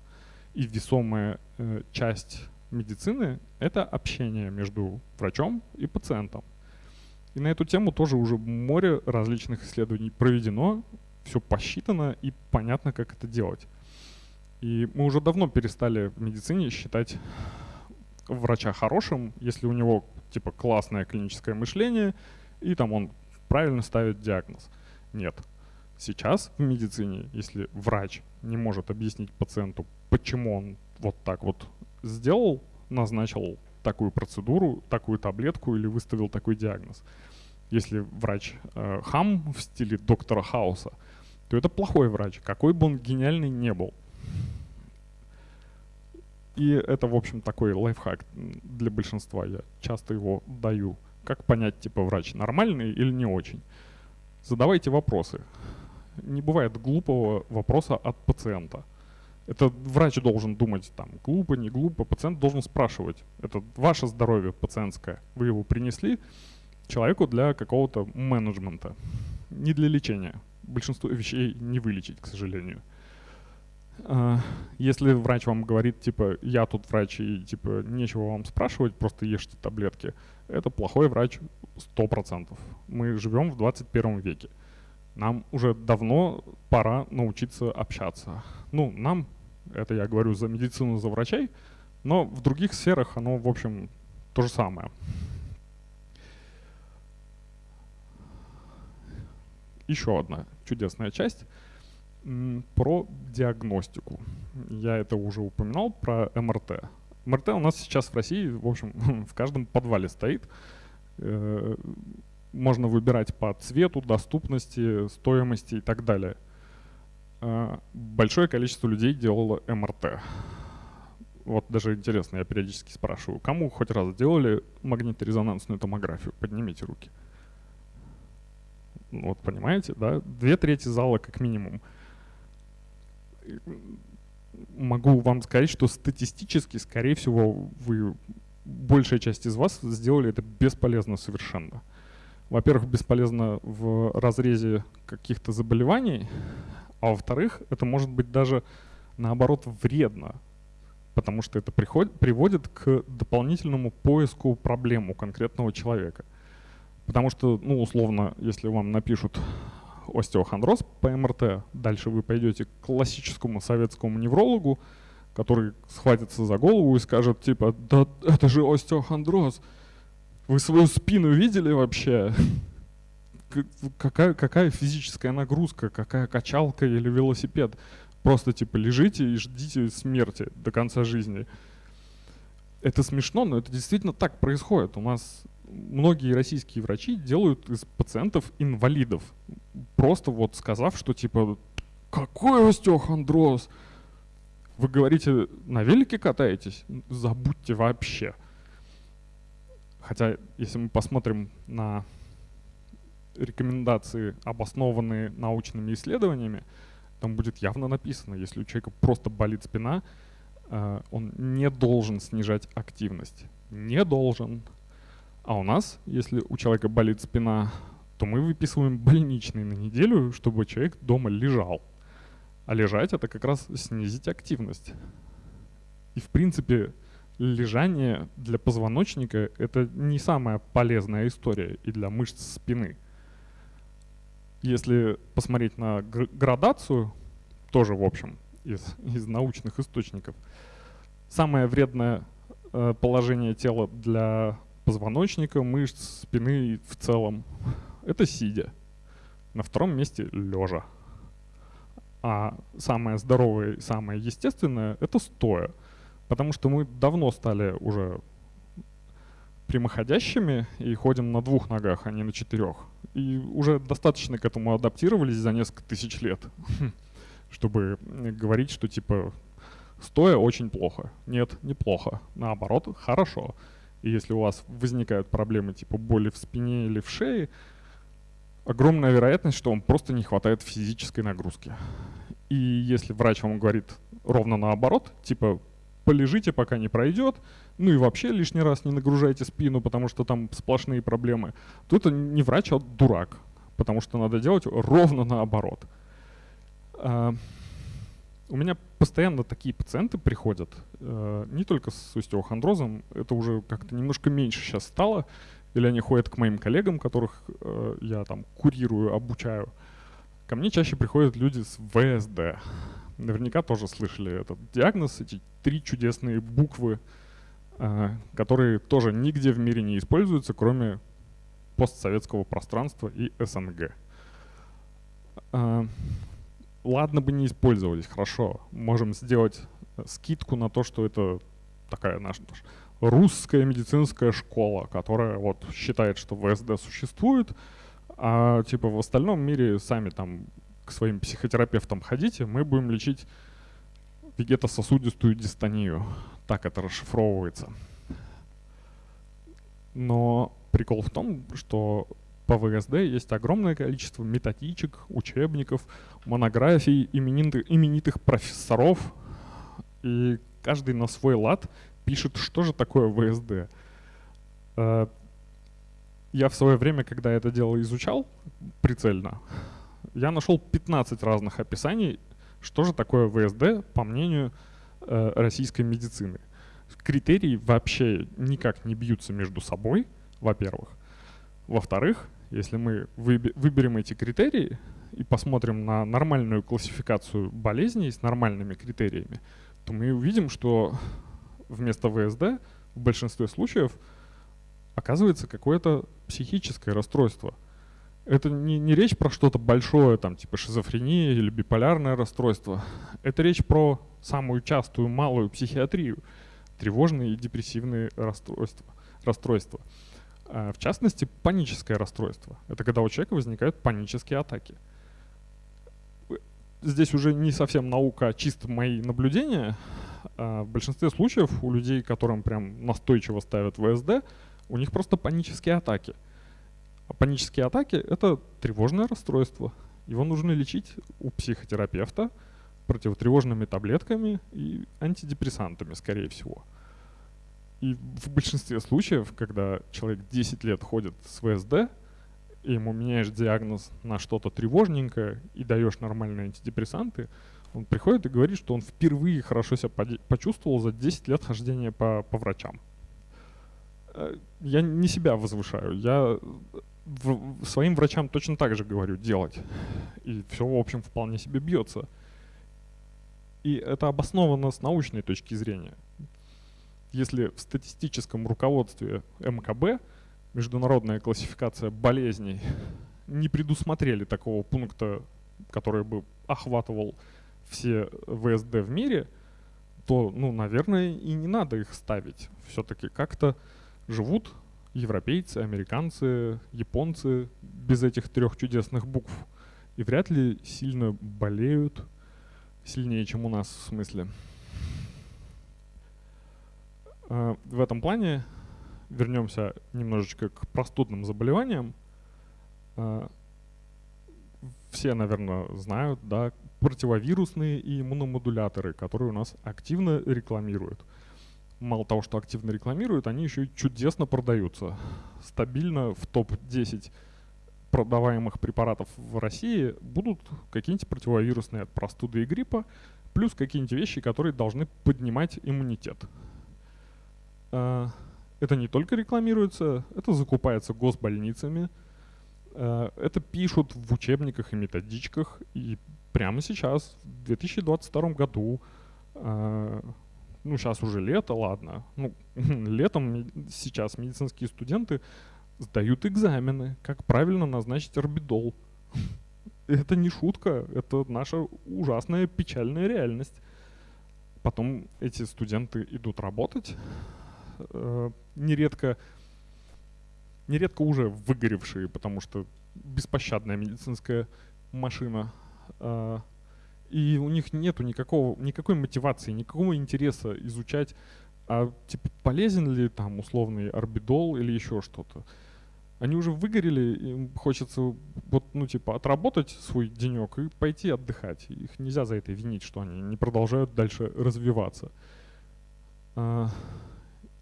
И весомая э, часть медицины — это общение между врачом и пациентом. И на эту тему тоже уже море различных исследований проведено, все посчитано и понятно, как это делать. И мы уже давно перестали в медицине считать врача хорошим, если у него типа классное клиническое мышление, и там он правильно ставит диагноз. Нет. Сейчас в медицине, если врач не может объяснить пациенту, почему он вот так вот сделал, назначил такую процедуру, такую таблетку или выставил такой диагноз. Если врач э, хам в стиле доктора Хауса, то это плохой врач, какой бы он гениальный не был. И это, в общем, такой лайфхак для большинства. Я часто его даю. Как понять, типа, врач нормальный или не очень? Задавайте вопросы. Не бывает глупого вопроса от пациента. Это врач должен думать, там, глупо, не глупо. Пациент должен спрашивать. Это ваше здоровье пациентское. Вы его принесли человеку для какого-то менеджмента, не для лечения. Большинство вещей не вылечить, к сожалению. А, если врач вам говорит, типа, я тут врач и, типа, нечего вам спрашивать, просто ешьте таблетки, это плохой врач 100%. Мы живем в 21 веке. Нам уже давно пора научиться общаться. Ну, нам, это я говорю за медицину, за врачей, но в других сферах оно, в общем, то же самое. Еще одна чудесная часть про диагностику. Я это уже упоминал про МРТ. МРТ у нас сейчас в России, в общем, в каждом подвале стоит. Э, можно выбирать по цвету, доступности, стоимости и так далее. А, большое количество людей делало МРТ. Вот даже интересно, я периодически спрашиваю, кому хоть раз делали магниторезонансную томографию? Поднимите руки. Вот понимаете, да? Две трети зала как минимум. Могу вам сказать, что статистически, скорее всего, вы большая часть из вас сделали это бесполезно совершенно во-первых, бесполезно в разрезе каких-то заболеваний, а во-вторых, это может быть даже наоборот вредно, потому что это приход, приводит к дополнительному поиску проблем у конкретного человека. Потому что, ну, условно, если вам напишут остеохондроз по МРТ, дальше вы пойдете к классическому советскому неврологу, который схватится за голову и скажет, типа, да это же остеохондроз, вы свою спину видели вообще? Какая, какая физическая нагрузка, какая качалка или велосипед? Просто типа лежите и ждите смерти до конца жизни. Это смешно, но это действительно так происходит. У нас многие российские врачи делают из пациентов инвалидов. Просто вот сказав, что типа какой остеохондроз? Вы говорите, на велике катаетесь? Забудьте вообще. Хотя, если мы посмотрим на рекомендации, обоснованные научными исследованиями, там будет явно написано, если у человека просто болит спина, э, он не должен снижать активность. Не должен. А у нас, если у человека болит спина, то мы выписываем больничный на неделю, чтобы человек дома лежал. А лежать это как раз снизить активность. И в принципе лежание для позвоночника это не самая полезная история и для мышц спины. Если посмотреть на градацию, тоже в общем из, из научных источников, самое вредное э, положение тела для позвоночника, мышц, спины в целом это сидя. На втором месте лежа. А самое здоровое и самое естественное это стоя. Потому что мы давно стали уже прямоходящими и ходим на двух ногах, а не на четырех. И уже достаточно к этому адаптировались за несколько тысяч лет, чтобы говорить, что типа стоя очень плохо. Нет, неплохо. Наоборот, хорошо. И если у вас возникают проблемы типа боли в спине или в шее, огромная вероятность, что вам просто не хватает физической нагрузки. И если врач вам говорит ровно наоборот, типа полежите, пока не пройдет, ну и вообще лишний раз не нагружайте спину, потому что там сплошные проблемы, то это не врач, а дурак, потому что надо делать ровно наоборот. А, у меня постоянно такие пациенты приходят, э, не только с остеохондрозом, это уже как-то немножко меньше сейчас стало, или они ходят к моим коллегам, которых э, я там курирую, обучаю. Ко мне чаще приходят люди с ВСД. Наверняка тоже слышали этот диагноз, эти три чудесные буквы, э, которые тоже нигде в мире не используются, кроме постсоветского пространства и СНГ. Э, ладно бы не использовались, хорошо. Можем сделать скидку на то, что это такая наша русская медицинская школа, которая вот считает, что ВСД существует, а типа в остальном мире сами там своим психотерапевтам ходите, мы будем лечить вегетососудистую дистонию. Так это расшифровывается. Но прикол в том, что по ВСД есть огромное количество методичек, учебников, монографий именитых, именитых профессоров, и каждый на свой лад пишет, что же такое ВСД. Э, я в свое время, когда это дело изучал прицельно, я нашел 15 разных описаний, что же такое ВСД по мнению э, российской медицины. Критерии вообще никак не бьются между собой, во-первых. Во-вторых, если мы выберем эти критерии и посмотрим на нормальную классификацию болезней с нормальными критериями, то мы увидим, что вместо ВСД в большинстве случаев оказывается какое-то психическое расстройство. Это не, не речь про что-то большое, там, типа шизофрения или биполярное расстройство. Это речь про самую частую малую психиатрию, тревожные и депрессивные расстройства. расстройства. А, в частности, паническое расстройство. Это когда у человека возникают панические атаки. Здесь уже не совсем наука, а чисто мои наблюдения. А, в большинстве случаев у людей, которым прям настойчиво ставят ВСД, у них просто панические атаки. А панические атаки — это тревожное расстройство. Его нужно лечить у психотерапевта противотревожными таблетками и антидепрессантами, скорее всего. И в большинстве случаев, когда человек 10 лет ходит с ВСД, и ему меняешь диагноз на что-то тревожненькое и даешь нормальные антидепрессанты, он приходит и говорит, что он впервые хорошо себя почувствовал за 10 лет хождения по, по врачам. Э, я не себя возвышаю, я в, своим врачам точно так же говорю делать. И все, в общем, вполне себе бьется. И это обосновано с научной точки зрения. Если в статистическом руководстве МКБ, международная классификация болезней, не предусмотрели такого пункта, который бы охватывал все ВСД в мире, то, ну, наверное, и не надо их ставить. Все-таки как-то живут европейцы, американцы, японцы без этих трех чудесных букв. И вряд ли сильно болеют, сильнее, чем у нас в смысле. А, в этом плане вернемся немножечко к простудным заболеваниям. А, все, наверное, знают, да, противовирусные и иммуномодуляторы, которые у нас активно рекламируют. Мало того, что активно рекламируют, они еще и чудесно продаются. Стабильно в топ-10 продаваемых препаратов в России будут какие-нибудь противовирусные от простуды и гриппа, плюс какие-нибудь вещи, которые должны поднимать иммунитет. А, это не только рекламируется, это закупается госбольницами, а, это пишут в учебниках и методичках, и прямо сейчас, в 2022 году, а, ну сейчас уже лето, ладно, ну летом сейчас медицинские студенты сдают экзамены, как правильно назначить орбидол. Это не шутка, это наша ужасная печальная реальность. Потом эти студенты идут работать, э, нередко, нередко уже выгоревшие, потому что беспощадная медицинская машина. Э, и у них нету никакого, никакой мотивации, никакого интереса изучать, а типа полезен ли там условный орбидол или еще что-то они уже выгорели, им хочется вот, ну, типа, отработать свой денек и пойти отдыхать. Их нельзя за это винить, что они не продолжают дальше развиваться. А,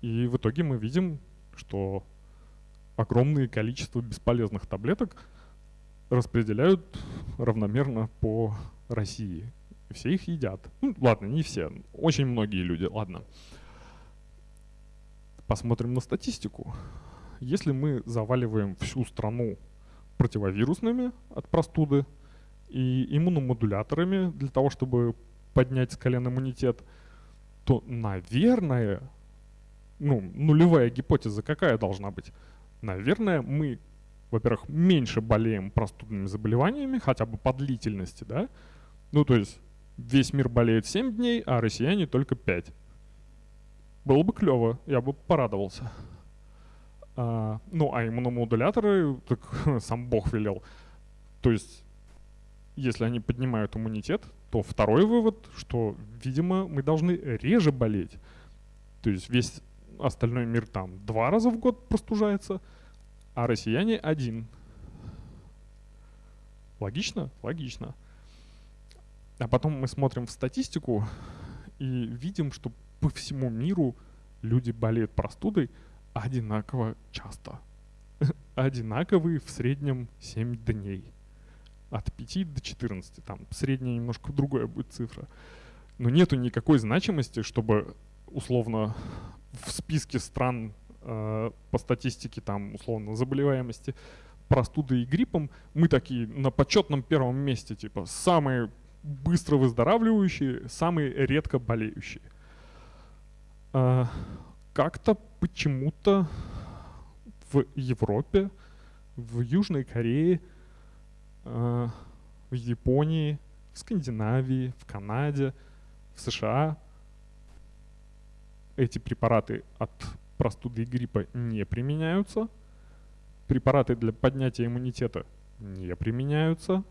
и в итоге мы видим, что огромное количество бесполезных таблеток распределяют равномерно по России. Все их едят. Ну, ладно, не все. Очень многие люди, ладно. Посмотрим на статистику если мы заваливаем всю страну противовирусными от простуды и иммуномодуляторами для того, чтобы поднять с колен иммунитет, то, наверное, ну, нулевая гипотеза какая должна быть? Наверное, мы, во-первых, меньше болеем простудными заболеваниями, хотя бы по длительности, да? Ну, то есть весь мир болеет 7 дней, а россияне только 5. Было бы клево, я бы порадовался. А, ну, а иммуномодуляторы, так сам Бог велел. То есть, если они поднимают иммунитет, то второй вывод, что, видимо, мы должны реже болеть. То есть весь остальной мир там два раза в год простужается, а россияне один. Логично? Логично. А потом мы смотрим в статистику и видим, что по всему миру люди болеют простудой – одинаково часто. Одинаковые в среднем 7 дней. От 5 до 14. Там средняя немножко другая будет цифра. Но нету никакой значимости, чтобы условно в списке стран э, по статистике там условно заболеваемости простудой и гриппом мы такие на почетном первом месте, типа самые быстро выздоравливающие, самые редко болеющие. Э, как-то почему-то в Европе, в Южной Корее, э, в Японии, в Скандинавии, в Канаде, в США эти препараты от простуды и гриппа не применяются. Препараты для поднятия иммунитета не применяются.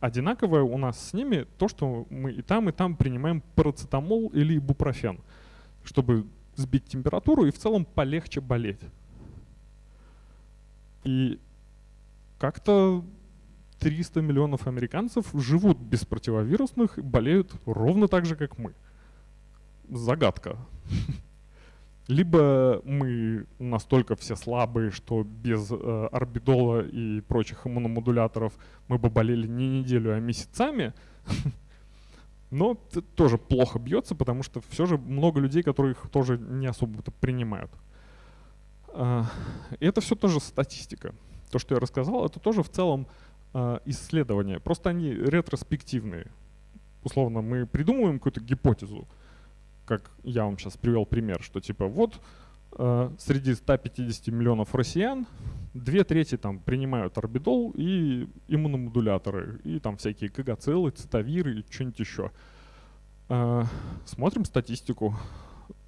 Одинаковое у нас с ними то, что мы и там, и там принимаем парацетамол или ибупрофен – чтобы сбить температуру и в целом полегче болеть. И как-то 300 миллионов американцев живут без противовирусных и болеют ровно так же, как мы. Загадка. Либо мы настолько все слабые, что без э, орбидола и прочих иммуномодуляторов мы бы болели не неделю, а месяцами, но тоже плохо бьется, потому что все же много людей, которые их тоже не особо принимают. А, и это все тоже статистика. То, что я рассказал, это тоже в целом а, исследования. Просто они ретроспективные. Условно, мы придумываем какую-то гипотезу, как я вам сейчас привел пример, что типа вот а, среди 150 миллионов россиян две трети там принимают орбидол и иммуномодуляторы, и там всякие КГЦЛы, цитавиры и что-нибудь еще. Э, смотрим статистику.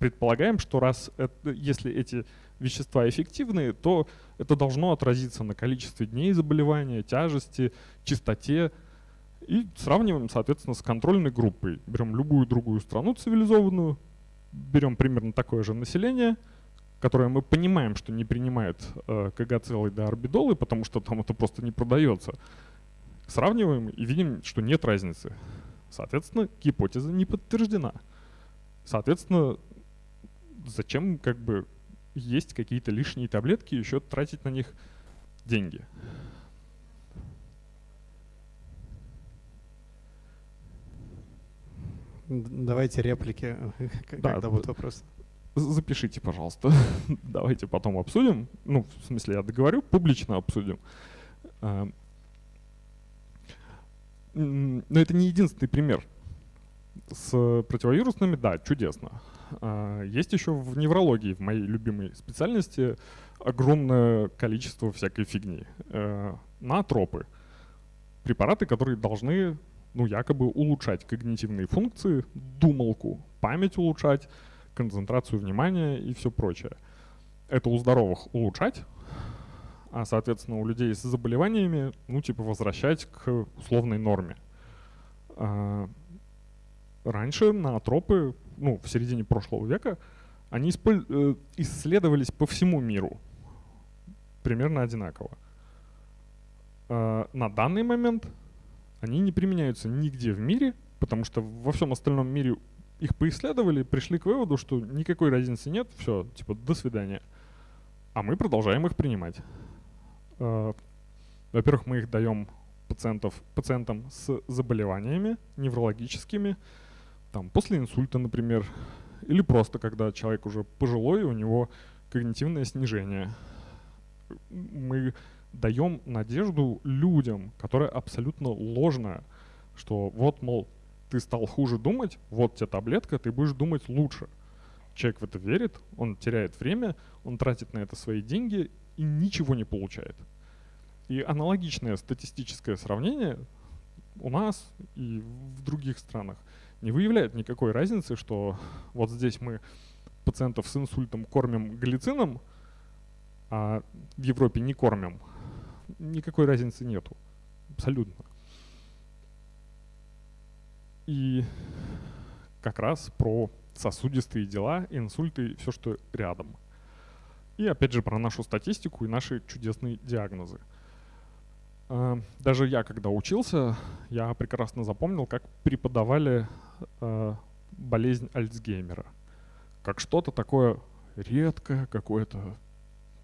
Предполагаем, что раз это, если эти вещества эффективные, то это должно отразиться на количестве дней заболевания, тяжести, частоте. И сравниваем, соответственно, с контрольной группой. Берем любую другую страну цивилизованную, берем примерно такое же население – которое мы понимаем, что не принимает э, КГ целый до орбидолы, потому что там это просто не продается. Сравниваем и видим, что нет разницы. Соответственно, гипотеза не подтверждена. Соответственно, зачем как бы есть какие-то лишние таблетки, еще тратить на них деньги? Давайте реплики, да, когда вопрос. Запишите, пожалуйста. Давайте потом обсудим. Ну, в смысле, я договорю, публично обсудим. А, но это не единственный пример. С противовирусными, да, чудесно. А, есть еще в неврологии, в моей любимой специальности, огромное количество всякой фигни. Э, наотропы. Препараты, которые должны ну, якобы улучшать когнитивные функции, думалку, память улучшать, концентрацию внимания и все прочее. Это у здоровых улучшать, а, соответственно, у людей с заболеваниями, ну, типа, возвращать к условной норме. А, раньше наотропы, ну, в середине прошлого века, они э, исследовались по всему миру примерно одинаково. А, на данный момент они не применяются нигде в мире, потому что во всем остальном мире их поисследовали, пришли к выводу, что никакой разницы нет, все, типа, до свидания. А мы продолжаем их принимать. Э, во-первых, мы их даем пациентов, пациентам с заболеваниями неврологическими, там, после инсульта, например, или просто когда человек уже пожилой, у него когнитивное снижение. Мы даем надежду людям, которая абсолютно ложная, что вот, мол, ты стал хуже думать, вот тебе таблетка, ты будешь думать лучше. Человек в это верит, он теряет время, он тратит на это свои деньги и ничего не получает. И аналогичное статистическое сравнение у нас и в других странах не выявляет никакой разницы, что вот здесь мы пациентов с инсультом кормим глицином, а в Европе не кормим. Никакой разницы нету. Абсолютно. И как раз про сосудистые дела, инсульты все, что рядом. И опять же про нашу статистику и наши чудесные диагнозы. А, даже я, когда учился, я прекрасно запомнил, как преподавали э, болезнь Альцгеймера. Как что-то такое редкое, какое-то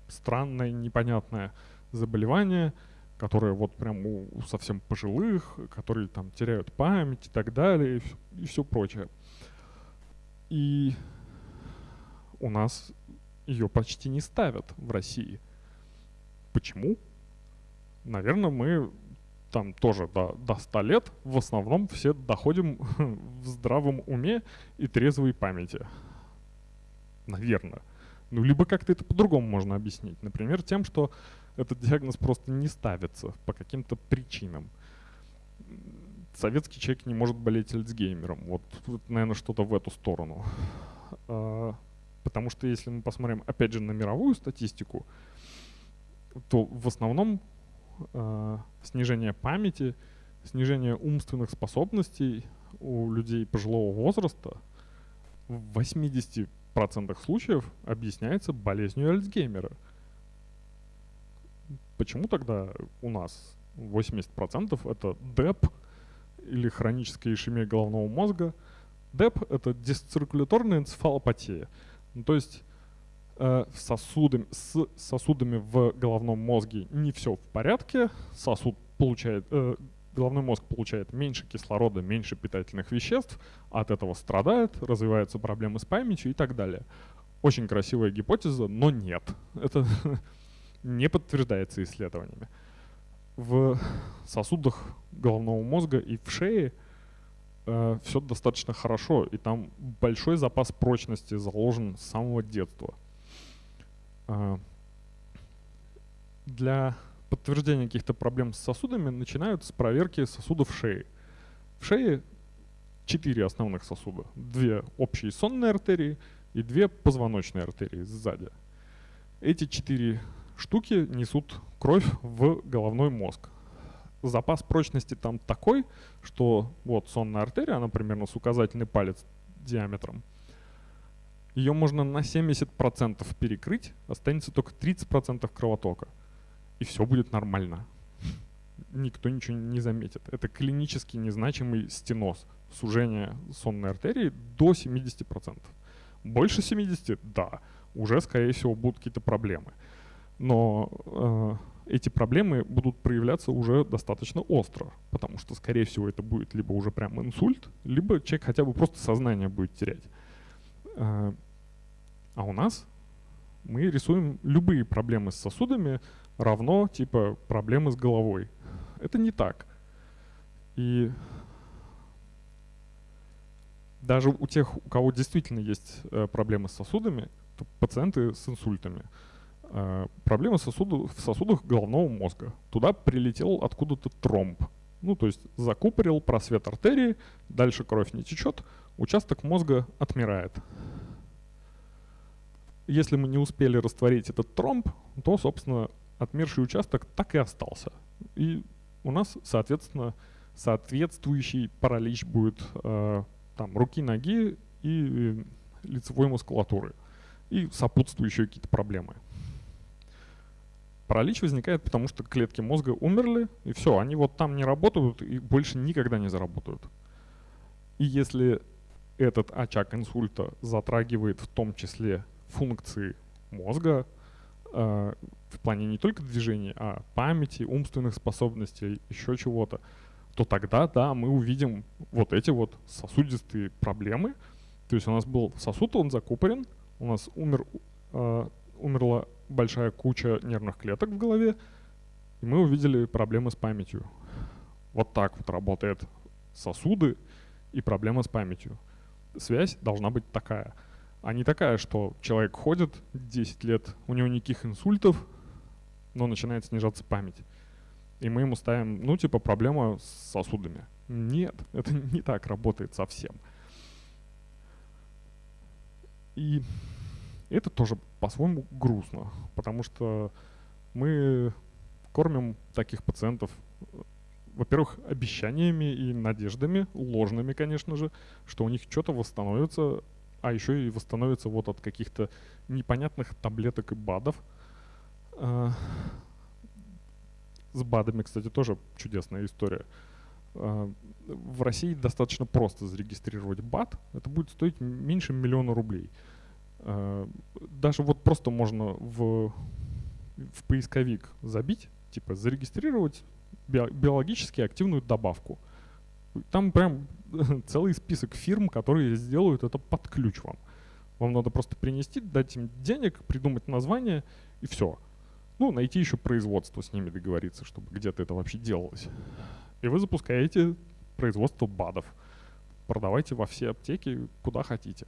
странное, непонятное заболевание, которое вот прям у, совсем пожилых, которые там теряют память и так далее, и, и все прочее. И у нас ее почти не ставят в России. Почему? Наверное, мы там тоже до, до 100 лет в основном все доходим в здравом уме и трезвой памяти. Наверное. Ну, либо как-то это по-другому можно объяснить. Например, тем, что этот диагноз просто не ставится по каким-то причинам. Советский человек не может болеть Альцгеймером. Вот, наверное, что-то в эту сторону. А, потому что если мы посмотрим, опять же, на мировую статистику, то в основном э, снижение памяти, снижение умственных способностей у людей пожилого возраста в 80% случаев объясняется болезнью Альцгеймера. Почему тогда у нас 80% это ДЭП или хроническая ишемия головного мозга? ДЭП — это дисциркуляторная энцефалопатия. Ну, то есть э, сосудами, с сосудами в головном мозге не все в порядке, сосуд получает, э, головной мозг получает меньше кислорода, меньше питательных веществ, от этого страдает, развиваются проблемы с памятью и так далее. Очень красивая гипотеза, но нет. Это не подтверждается исследованиями. В сосудах головного мозга и в шее э, все достаточно хорошо, и там большой запас прочности заложен с самого детства. Э, для подтверждения каких-то проблем с сосудами начинают с проверки сосудов шеи. В шее четыре основных сосуда. Две общие сонные артерии и две позвоночные артерии сзади. Эти четыре штуки несут кровь в головной мозг. Запас прочности там такой, что вот сонная артерия, она примерно с указательный палец диаметром. Ее можно на 70% перекрыть, останется только 30% кровотока и все будет нормально. никто ничего не заметит. Это клинически незначимый стеноз, сужение сонной артерии до 70%. Больше 70, да, уже, скорее всего, будут какие-то проблемы. Но э, эти проблемы будут проявляться уже достаточно остро, потому что, скорее всего, это будет либо уже прям инсульт, либо человек хотя бы просто сознание будет терять. Э, а у нас мы рисуем любые проблемы с сосудами равно типа проблемы с головой. Это не так. И даже у тех, у кого действительно есть э, проблемы с сосудами, то пациенты с инсультами, проблемы сосуду, в сосудах головного мозга. Туда прилетел откуда-то тромб. Ну, то есть закупорил просвет артерии, дальше кровь не течет, участок мозга отмирает. Если мы не успели растворить этот тромб, то, собственно, отмерший участок так и остался. И у нас, соответственно, соответствующий паралич будет э, там руки, ноги и лицевой мускулатуры. И сопутствующие какие-то проблемы. Паралич возникает, потому что клетки мозга умерли, и все, они вот там не работают и больше никогда не заработают. И если этот очаг инсульта затрагивает в том числе функции мозга, э, в плане не только движений, а памяти, умственных способностей, еще чего-то, то тогда, да, мы увидим вот эти вот сосудистые проблемы. То есть у нас был сосуд, он закупорен, у нас умер, э, умерла большая куча нервных клеток в голове, и мы увидели проблемы с памятью. Вот так вот работают сосуды и проблема с памятью. Связь должна быть такая. А не такая, что человек ходит 10 лет, у него никаких инсультов, но начинает снижаться память и мы ему ставим, ну, типа, проблема с сосудами. Нет, это не так работает совсем. И это тоже по-своему грустно, потому что мы кормим таких пациентов, во-первых, обещаниями и надеждами, ложными, конечно же, что у них что-то восстановится, а еще и восстановится вот от каких-то непонятных таблеток и БАДов. А, с БАДами, кстати, тоже чудесная история. А, в России достаточно просто зарегистрировать БАД. Это будет стоить меньше миллиона рублей. А, даже вот просто можно в, в поисковик забить, типа зарегистрировать биологически активную добавку. Там прям целый список фирм, которые сделают это под ключ вам. Вам надо просто принести, дать им денег, придумать название и все. Ну, найти еще производство с ними договориться, чтобы где-то это вообще делалось. И вы запускаете производство БАДов. Продавайте во все аптеки, куда хотите.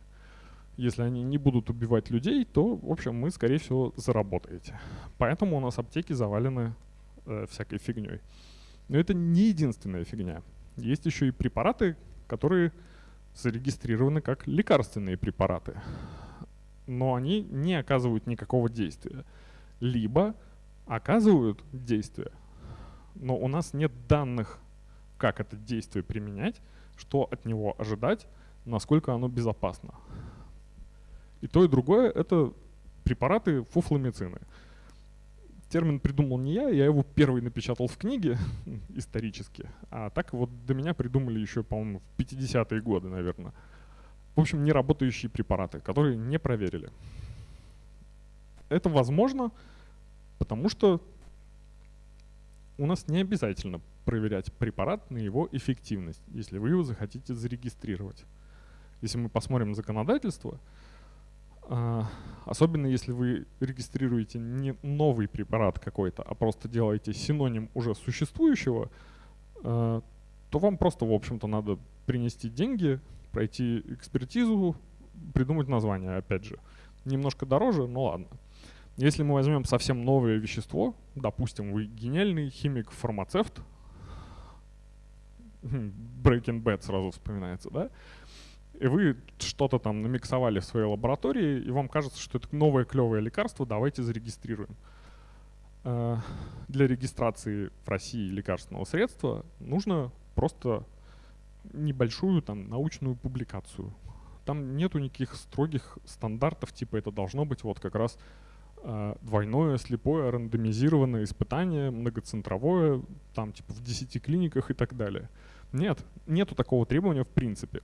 Если они не будут убивать людей, то, в общем, мы, скорее всего, заработаете. Поэтому у нас аптеки завалены э, всякой фигней. Но это не единственная фигня. Есть еще и препараты, которые зарегистрированы как лекарственные препараты. Но они не оказывают никакого действия либо оказывают действие, но у нас нет данных, как это действие применять, что от него ожидать, насколько оно безопасно. И то, и другое — это препараты фуфломицины. Термин придумал не я, я его первый напечатал в книге исторически, а так вот до меня придумали еще, по-моему, в 50-е годы, наверное. В общем, неработающие препараты, которые не проверили. Это возможно, потому что у нас не обязательно проверять препарат на его эффективность, если вы его захотите зарегистрировать. Если мы посмотрим законодательство, особенно если вы регистрируете не новый препарат какой-то, а просто делаете синоним уже существующего, а, то вам просто, в общем-то, надо принести деньги, пройти экспертизу, придумать название, опять же. Немножко дороже, но ладно. Если мы возьмем совсем новое вещество, допустим, вы гениальный химик, фармацевт, Breaking Bad сразу вспоминается, да? И вы что-то там намиксовали в своей лаборатории, и вам кажется, что это новое клевое лекарство, давайте зарегистрируем. Э, для регистрации в России лекарственного средства нужно просто небольшую там научную публикацию. Там нету никаких строгих стандартов, типа это должно быть вот как раз э, двойное, слепое, рандомизированное испытание, многоцентровое, там типа в 10 клиниках и так далее. Нет, нету такого требования в принципе.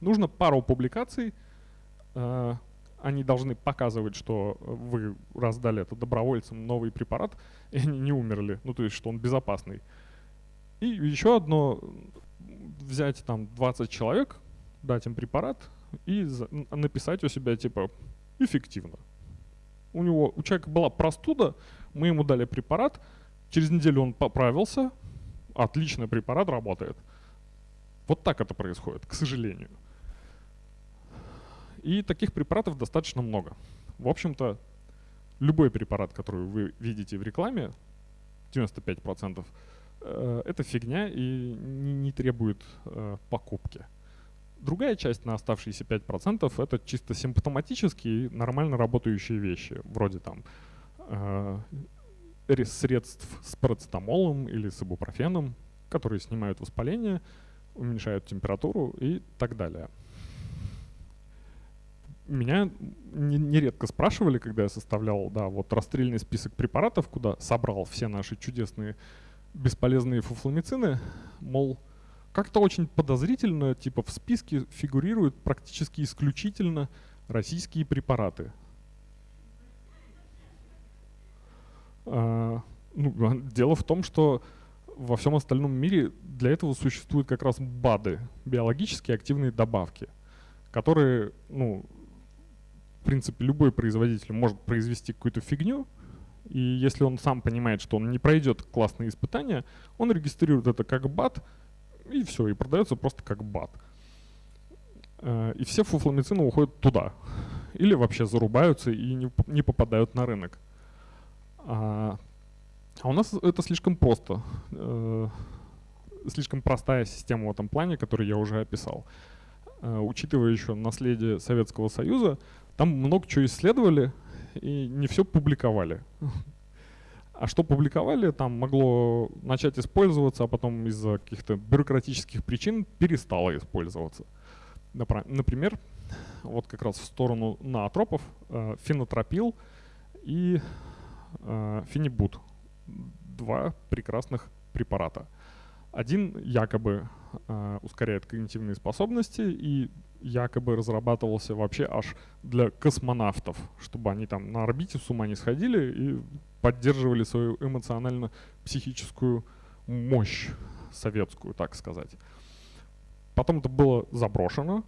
Нужно пару публикаций, э, они должны показывать, что вы раздали это добровольцам новый препарат, и они не умерли, ну то есть, что он безопасный. И еще одно, взять там 20 человек, дать им препарат и написать у себя типа эффективно. У него, у человека была простуда, мы ему дали препарат, через неделю он поправился, отличный препарат работает. Вот так это происходит, к сожалению. И таких препаратов достаточно много. В общем-то, любой препарат, который вы видите в рекламе, 95%, э, это фигня и не, требует э, покупки. Другая часть на оставшиеся 5% это чисто симптоматические, нормально работающие вещи, вроде там э, средств с парацетамолом или с ибупрофеном, которые снимают воспаление, уменьшают температуру и так далее. Меня нередко спрашивали, когда я составлял, да, вот расстрельный список препаратов, куда собрал все наши чудесные бесполезные фуфломицины, мол, как-то очень подозрительно, типа в списке фигурируют практически исключительно российские препараты. А, ну, дело в том, что во всем остальном мире для этого существуют как раз БАДы, биологически активные добавки, которые, ну, принципе, любой производитель может произвести какую-то фигню, и если он сам понимает, что он не пройдет классные испытания, он регистрирует это как БАД, и все, и продается просто как бат. Э, и все фуфломицины уходят туда. Или вообще зарубаются и не, не попадают на рынок. А, а у нас это слишком просто. Э, слишком простая система в этом плане, которую я уже описал. Э, учитывая еще наследие Советского Союза, там много чего исследовали и не все публиковали. А что публиковали, там могло начать использоваться, а потом из-за каких-то бюрократических причин перестало использоваться. Например, вот как раз в сторону наотропов э, фенотропил и э, фенибут. Два прекрасных препарата. Один якобы э, ускоряет когнитивные способности и якобы разрабатывался вообще аж для космонавтов, чтобы они там на орбите с ума не сходили и поддерживали свою эмоционально-психическую мощь советскую, так сказать. Потом это было заброшено,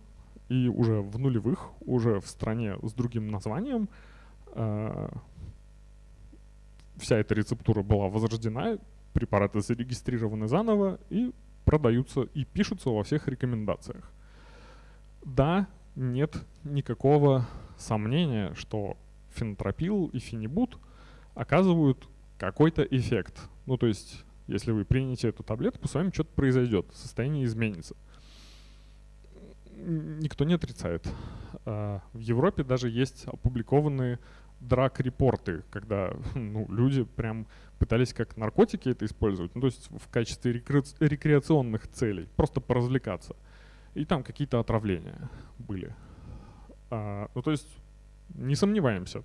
и уже в нулевых, уже в стране с другим названием, э, вся эта рецептура была возрождена, препараты зарегистрированы заново и продаются и пишутся во всех рекомендациях. Да, нет никакого сомнения, что фенотропил и фенибут оказывают какой-то эффект. Ну, то есть, если вы примете эту таблетку, с вами что-то произойдет, состояние изменится. Никто не отрицает. А, в Европе даже есть опубликованные драк-репорты, когда ну, люди прям пытались как наркотики это использовать, ну, то есть в качестве рекре рекреационных целей, просто поразвлекаться. И там какие-то отравления были. А, ну, то есть не сомневаемся,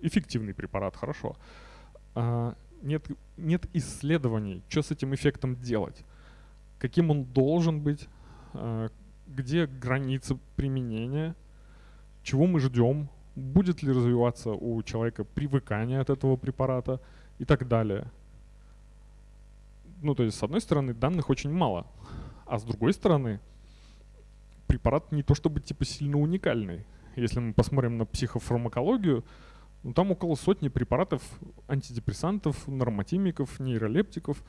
эффективный препарат, хорошо. А, нет, нет исследований, что с этим эффектом делать, каким он должен быть, а, где границы применения, чего мы ждем, будет ли развиваться у человека привыкание от этого препарата и так далее. Ну, то есть, с одной стороны, данных очень мало, а с другой стороны, препарат не то чтобы типа сильно уникальный. Если мы посмотрим на психофармакологию, ну, там около сотни препаратов антидепрессантов, нормотимиков, нейролептиков,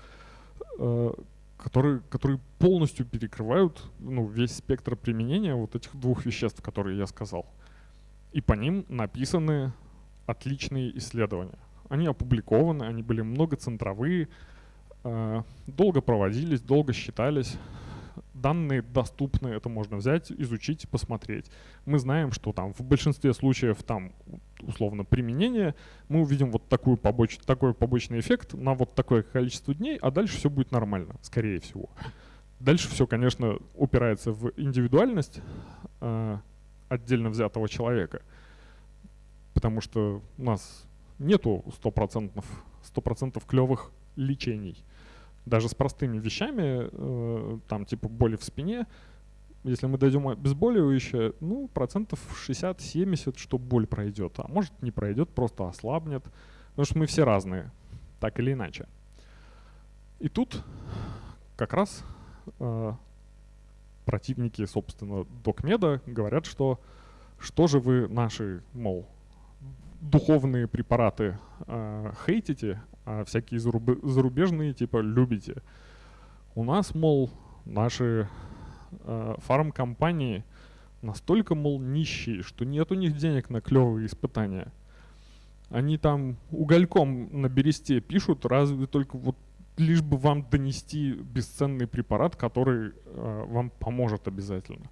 э, которые, которые полностью перекрывают ну, весь спектр применения вот этих двух веществ, которые я сказал. И по ним написаны отличные исследования. Они опубликованы, они были многоцентровые, э, долго проводились, долго считались данные доступны, это можно взять, изучить, посмотреть. Мы знаем, что там в большинстве случаев там условно применение, мы увидим вот такую побоч такой побочный эффект на вот такое количество дней, а дальше все будет нормально, скорее всего. Дальше все, конечно, упирается в индивидуальность э, отдельно взятого человека, потому что у нас нету стопроцентных 100% клевых лечений. Даже с простыми вещами, э, там типа боли в спине, если мы дойдем обезболивающее, ну, процентов 60-70, что боль пройдет. А может не пройдет, просто ослабнет. Потому что мы все разные, так или иначе. И тут как раз э, противники, собственно, докмеда говорят, что что же вы наши, мол, духовные препараты э, хейтите, а всякие зарубежные типа любите. У нас, мол, наши э, фармкомпании настолько, мол, нищие, что нет у них денег на клевые испытания. Они там угольком на бересте пишут, разве только вот лишь бы вам донести бесценный препарат, который э, вам поможет обязательно.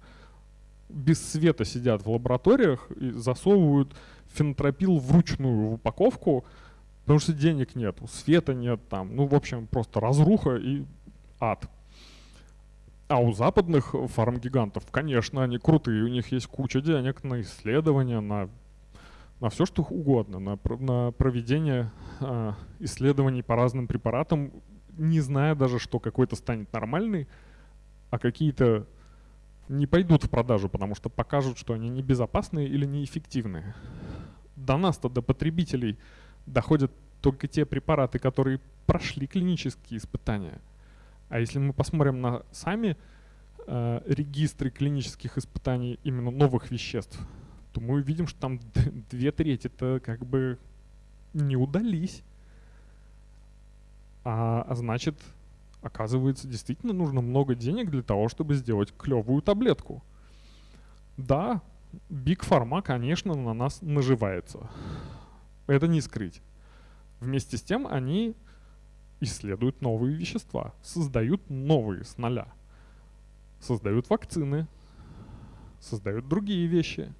Без света сидят в лабораториях и засовывают фенотропил вручную в упаковку, потому что денег нет, света нет там. Ну, в общем, просто разруха и ад. А у западных фармгигантов, конечно, они крутые, у них есть куча денег на исследования, на, на все, что угодно, на, на проведение э, исследований по разным препаратам, не зная даже, что какой-то станет нормальный, а какие-то не пойдут в продажу, потому что покажут, что они небезопасные или неэффективные. До нас-то, до потребителей, доходят только те препараты, которые прошли клинические испытания. А если мы посмотрим на сами э, регистры клинических испытаний именно новых веществ, то мы увидим, что там две трети это как бы не удались. А, а значит, оказывается, действительно нужно много денег для того, чтобы сделать клевую таблетку. Да, Big Pharma, конечно, на нас наживается. Это не скрыть. Вместе с тем они исследуют новые вещества, создают новые с нуля. Создают вакцины, создают другие вещи.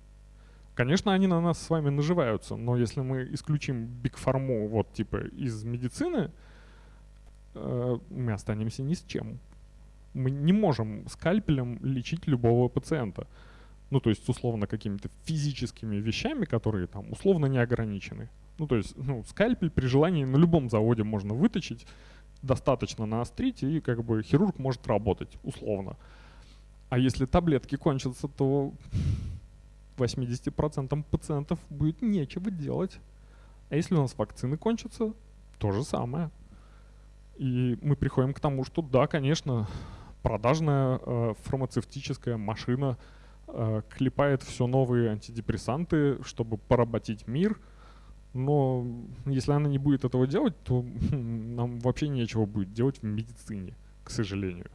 Конечно, они на нас с вами наживаются, но если мы исключим Pharma вот типа из медицины, Э, мы останемся ни с чем. Мы не можем скальпелем лечить любого пациента. Ну, то есть, условно, какими-то физическими вещами, которые там условно не ограничены. Ну, то есть, ну, скальпель при желании на любом заводе можно выточить, достаточно наострить, и как бы хирург может работать, условно. А если таблетки кончатся, то 80% пациентов будет нечего делать. А если у нас вакцины кончатся, то же самое. И мы приходим к тому, что да, конечно, продажная э, фармацевтическая машина э, клепает все новые антидепрессанты, чтобы поработить мир. Но если она не будет этого делать, то нам вообще нечего будет делать в медицине, к сожалению.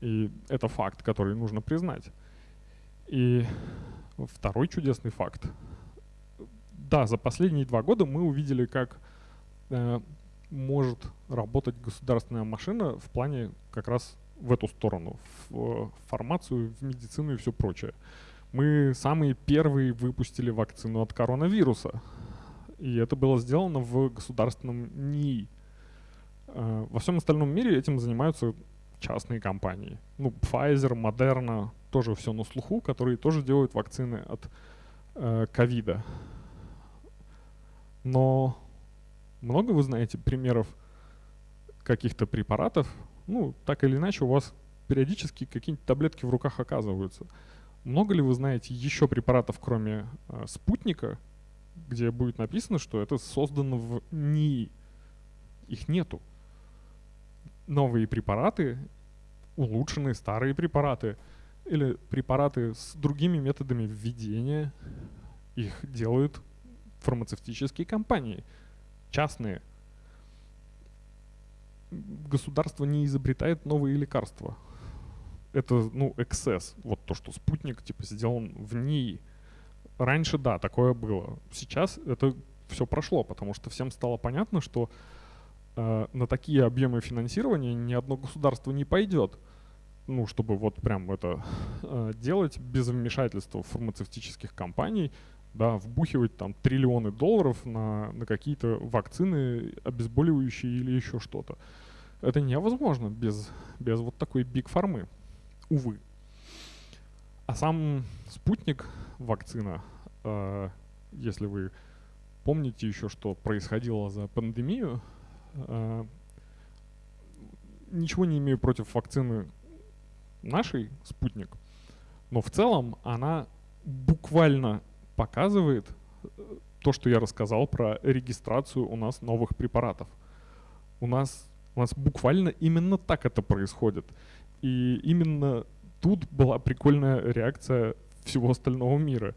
И это факт, который нужно признать. И второй чудесный факт. Да, за последние два года мы увидели, как э, может работать государственная машина в плане как раз в эту сторону, в фармацию, в медицину и все прочее. Мы самые первые выпустили вакцину от коронавируса. И это было сделано в государственном НИИ. Э, во всем остальном мире этим занимаются частные компании. Ну, Pfizer, Moderna, тоже все на слуху, которые тоже делают вакцины от э, ковида. Но много вы знаете примеров каких-то препаратов? Ну, так или иначе, у вас периодически какие-нибудь таблетки в руках оказываются. Много ли вы знаете еще препаратов, кроме э, спутника, где будет написано, что это создано в НИИ? Их нету. Новые препараты, улучшенные старые препараты или препараты с другими методами введения, их делают фармацевтические компании – частные. Государство не изобретает новые лекарства. Это, ну, эксцесс. Вот то, что спутник, типа, сделан в НИИ. Раньше, да, такое было. Сейчас это все прошло, потому что всем стало понятно, что э, на такие объемы финансирования ни одно государство не пойдет. Ну, чтобы вот прям это э, делать без вмешательства фармацевтических компаний, да, вбухивать там триллионы долларов на, на какие-то вакцины, обезболивающие или еще что-то. Это невозможно без, без вот такой биг фармы, увы. А сам спутник вакцина, э, если вы помните еще, что происходило за пандемию. Э, ничего не имею против вакцины нашей, спутник, но в целом она буквально показывает э, то, что я рассказал про регистрацию у нас новых препаратов. У нас, у нас буквально именно так это происходит. И именно тут была прикольная реакция всего остального мира,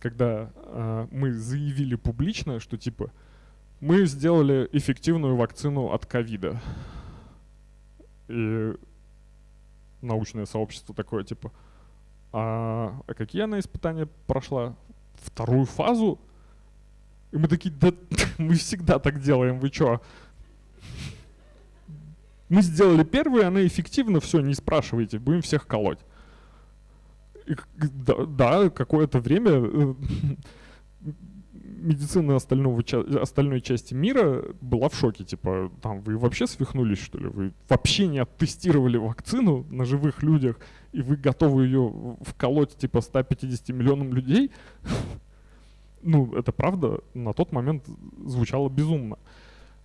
когда э, мы заявили публично, что типа мы сделали эффективную вакцину от ковида. И научное сообщество такое типа, а, а какие она испытания прошла? Вторую фазу? И мы такие, да мы всегда так делаем, вы чё? Мы сделали первую, она эффективна, все, не спрашивайте, будем всех колоть. Да, да какое-то время э, медицина остального, остальной части мира была в шоке. Типа, там, вы вообще свихнулись, что ли? Вы вообще не оттестировали вакцину на живых людях, и вы готовы ее вколоть, типа, 150 миллионам людей? Ну, это правда, на тот момент звучало безумно.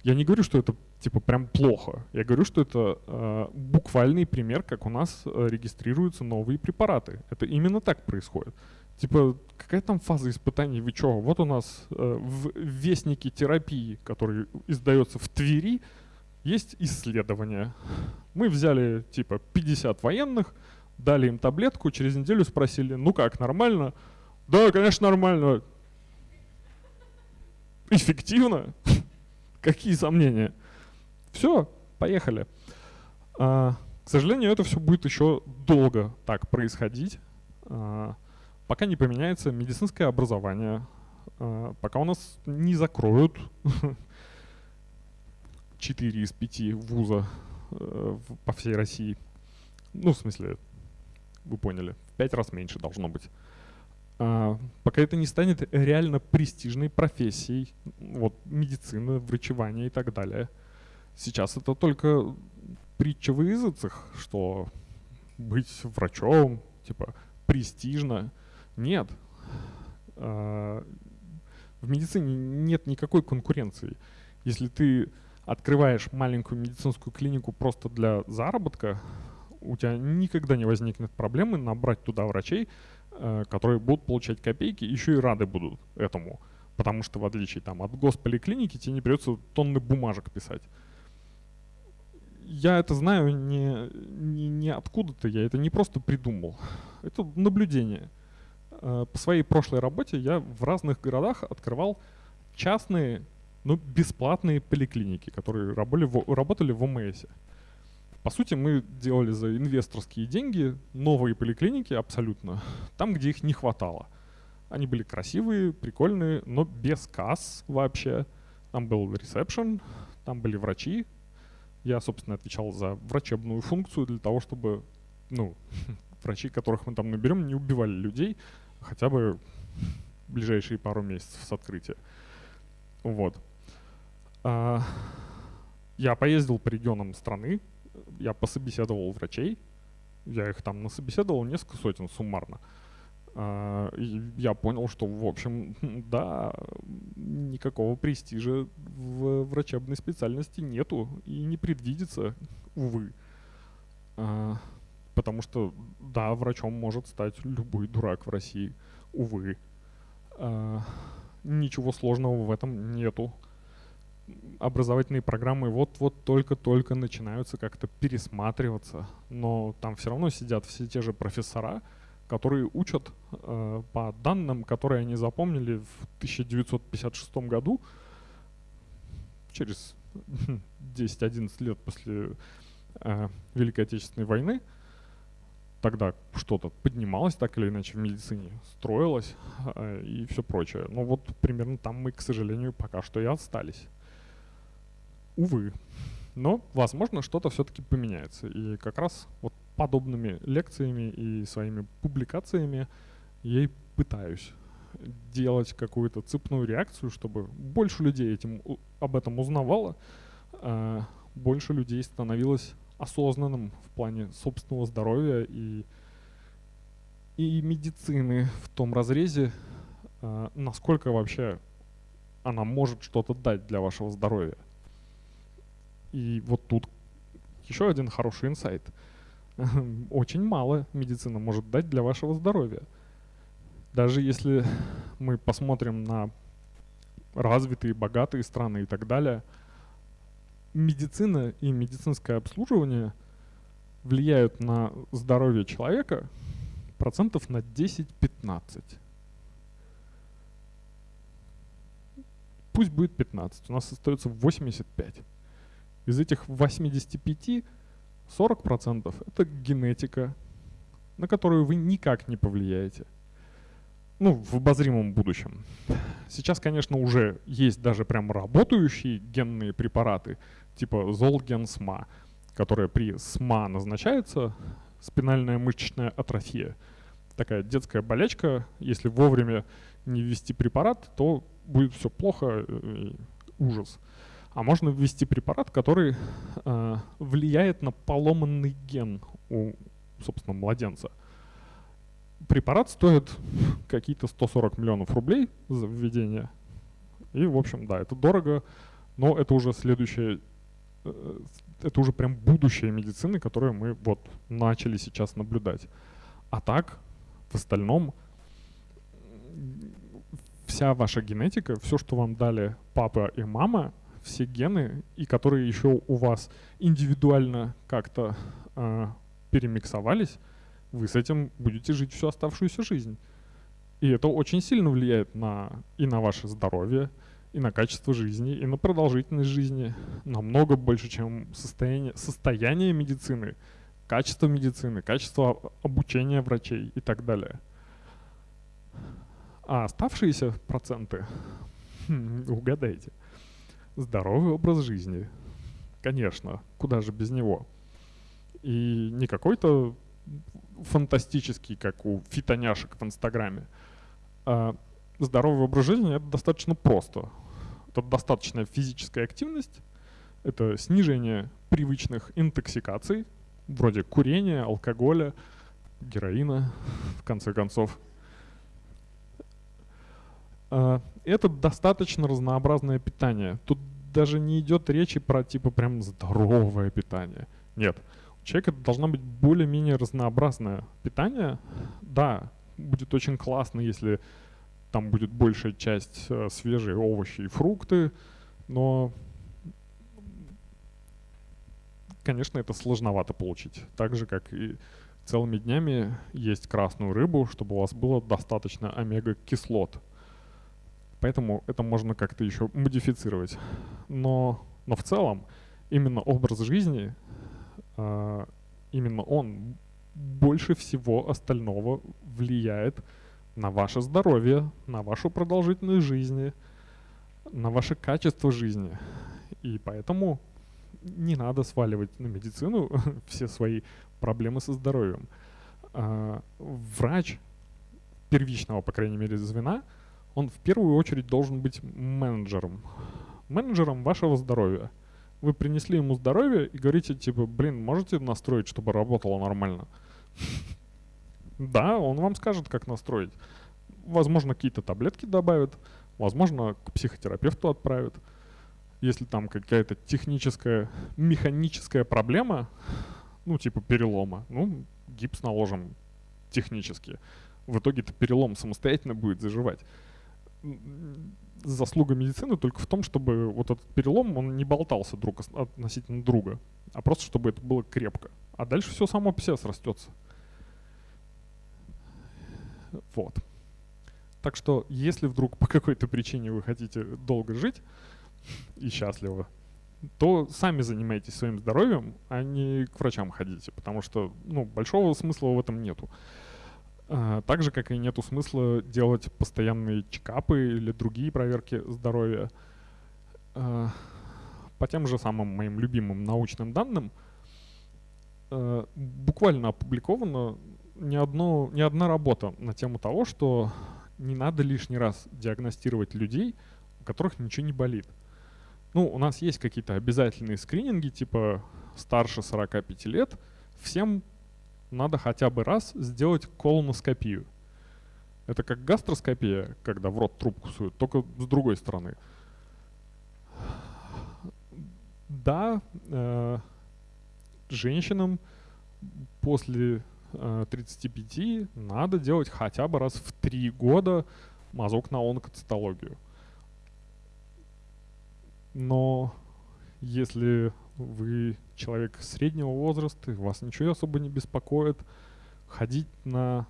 Я не говорю, что это типа прям плохо. Я говорю, что это э, буквальный пример, как у нас э, регистрируются новые препараты. Это именно так происходит. Типа, какая там фаза испытаний, вы чё? Вот у нас э, в Вестнике терапии, который издается в Твери, есть исследование. Мы взяли типа 50 военных, дали им таблетку, через неделю спросили, ну как, нормально? Да, конечно, нормально. Эффективно? Какие сомнения? Все, поехали. А, к сожалению, это все будет еще долго так происходить, а, пока не поменяется медицинское образование, а, пока у нас не закроют 4 из 5 вуза а, по всей России. Ну, в смысле, вы поняли, в 5 раз меньше должно быть. А, пока это не станет реально престижной профессией, вот медицина, врачевание и так далее – Сейчас это только притча в языцах, что быть врачом, типа, престижно. Нет. А, в медицине нет никакой конкуренции. Если ты открываешь маленькую медицинскую клинику просто для заработка, у тебя никогда не возникнет проблемы набрать туда врачей, которые будут получать копейки, еще и рады будут этому. Потому что в отличие там, от госполиклиники тебе не придется тонны бумажек писать я это знаю не, не, не откуда-то, я это не просто придумал. Это наблюдение. Э, по своей прошлой работе я в разных городах открывал частные, но бесплатные поликлиники, которые работали в, работали в ОМС. По сути, мы делали за инвесторские деньги новые поликлиники абсолютно, там, где их не хватало. Они были красивые, прикольные, но без касс вообще. Там был ресепшн, там были врачи, я, собственно, отвечал за врачебную функцию для того, чтобы, ну, врачи, которых мы там наберем, не убивали людей хотя бы ближайшие пару месяцев с открытия. Вот. А, я поездил по регионам страны, я пособеседовал врачей, я их там насобеседовал несколько сотен суммарно. А, я понял, что, в общем, да, никакого престижа в врачебной специальности нету и не предвидится, увы. А, потому что, да, врачом может стать любой дурак в России, увы. А, ничего сложного в этом нету. Образовательные программы вот-вот только-только начинаются как-то пересматриваться, но там все равно сидят все те же профессора, которые учат э, по данным, которые они запомнили в 1956 году, через 10-11 лет после э, Великой Отечественной войны, тогда что-то поднималось так или иначе в медицине, строилось э, и все прочее. Но вот примерно там мы, к сожалению, пока что и остались. Увы. Но, возможно, что-то все-таки поменяется. И как раз вот подобными лекциями и своими публикациями я и пытаюсь делать какую-то цепную реакцию, чтобы больше людей этим, об этом узнавало, а больше людей становилось осознанным в плане собственного здоровья и, и медицины в том разрезе, а, насколько вообще она может что-то дать для вашего здоровья. И вот тут еще один хороший инсайт. Очень мало медицина может дать для вашего здоровья. Даже если мы посмотрим на развитые, богатые страны и так далее, медицина и медицинское обслуживание влияют на здоровье человека процентов на 10-15. Пусть будет 15, у нас остается 85. Из этих 85 40% это генетика, на которую вы никак не повлияете. Ну, в обозримом будущем. Сейчас, конечно, уже есть даже прям работающие генные препараты, типа Золген-СМА, которые при СМА назначается, спинальная мышечная атрофия. Такая детская болячка, если вовремя не ввести препарат, то будет все плохо, и ужас. А можно ввести препарат, который э, влияет на поломанный ген у, собственно, младенца. Препарат стоит какие-то 140 миллионов рублей за введение. И, в общем, да, это дорого, но это уже следующее, э, это уже прям будущее медицины, которое мы вот начали сейчас наблюдать. А так, в остальном, вся ваша генетика, все, что вам дали папа и мама, все гены, и которые еще у вас индивидуально как-то э, перемиксовались, вы с этим будете жить всю оставшуюся жизнь. И это очень сильно влияет на, и на ваше здоровье, и на качество жизни, и на продолжительность жизни. Намного больше, чем состояние, состояние медицины, качество медицины, качество обучения врачей и так далее. А оставшиеся проценты, хм, угадайте – здоровый образ жизни. Конечно, куда же без него. И не какой-то фантастический, как у фитоняшек в Инстаграме. А здоровый образ жизни это достаточно просто. Это достаточная физическая активность, это снижение привычных интоксикаций, вроде курения, алкоголя, героина, в конце концов. А, это достаточно разнообразное питание. Тут даже не идет речи про типа прям здоровое питание. Нет. У человека должна быть более-менее разнообразное питание. Да, будет очень классно, если там будет большая часть э, свежие овощи и фрукты, но, конечно, это сложновато получить. Так же, как и целыми днями есть красную рыбу, чтобы у вас было достаточно омега-кислот. Поэтому это можно как-то еще модифицировать. Но, но в целом именно образ жизни, э, именно он больше всего остального влияет на ваше здоровье, на вашу продолжительность жизни, на ваше качество жизни. И поэтому не надо сваливать на медицину все свои проблемы со здоровьем. Э, врач первичного, по крайней мере, звена – он в первую очередь должен быть менеджером. Менеджером вашего здоровья. Вы принесли ему здоровье и говорите, типа, блин, можете настроить, чтобы работало нормально? Да, он вам скажет, как настроить. Возможно, какие-то таблетки добавят, возможно, к психотерапевту отправят. Если там какая-то техническая, механическая проблема, ну, типа перелома, ну, гипс наложим технически. В итоге это перелом самостоятельно будет заживать заслуга медицины только в том, чтобы вот этот перелом, он не болтался друг относительно друга, а просто чтобы это было крепко. А дальше все само по себе срастется. Вот. Так что, если вдруг по какой-то причине вы хотите долго жить и счастливо, то сами занимайтесь своим здоровьем, а не к врачам ходите, потому что ну, большого смысла в этом нету. А, так же, как и нету смысла делать постоянные чекапы или другие проверки здоровья. А, по тем же самым моим любимым научным данным, а, буквально опубликована не, одно, не одна работа на тему того, что не надо лишний раз диагностировать людей, у которых ничего не болит. Ну, у нас есть какие-то обязательные скрининги, типа старше 45 лет, всем надо хотя бы раз сделать колоноскопию. Это как гастроскопия, когда в рот трубку суют, только с другой стороны. Да, э, женщинам после э, 35 надо делать хотя бы раз в 3 года мазок на онкоцитологию. Но если вы человек среднего возраста, вас ничего особо не беспокоит, ходить на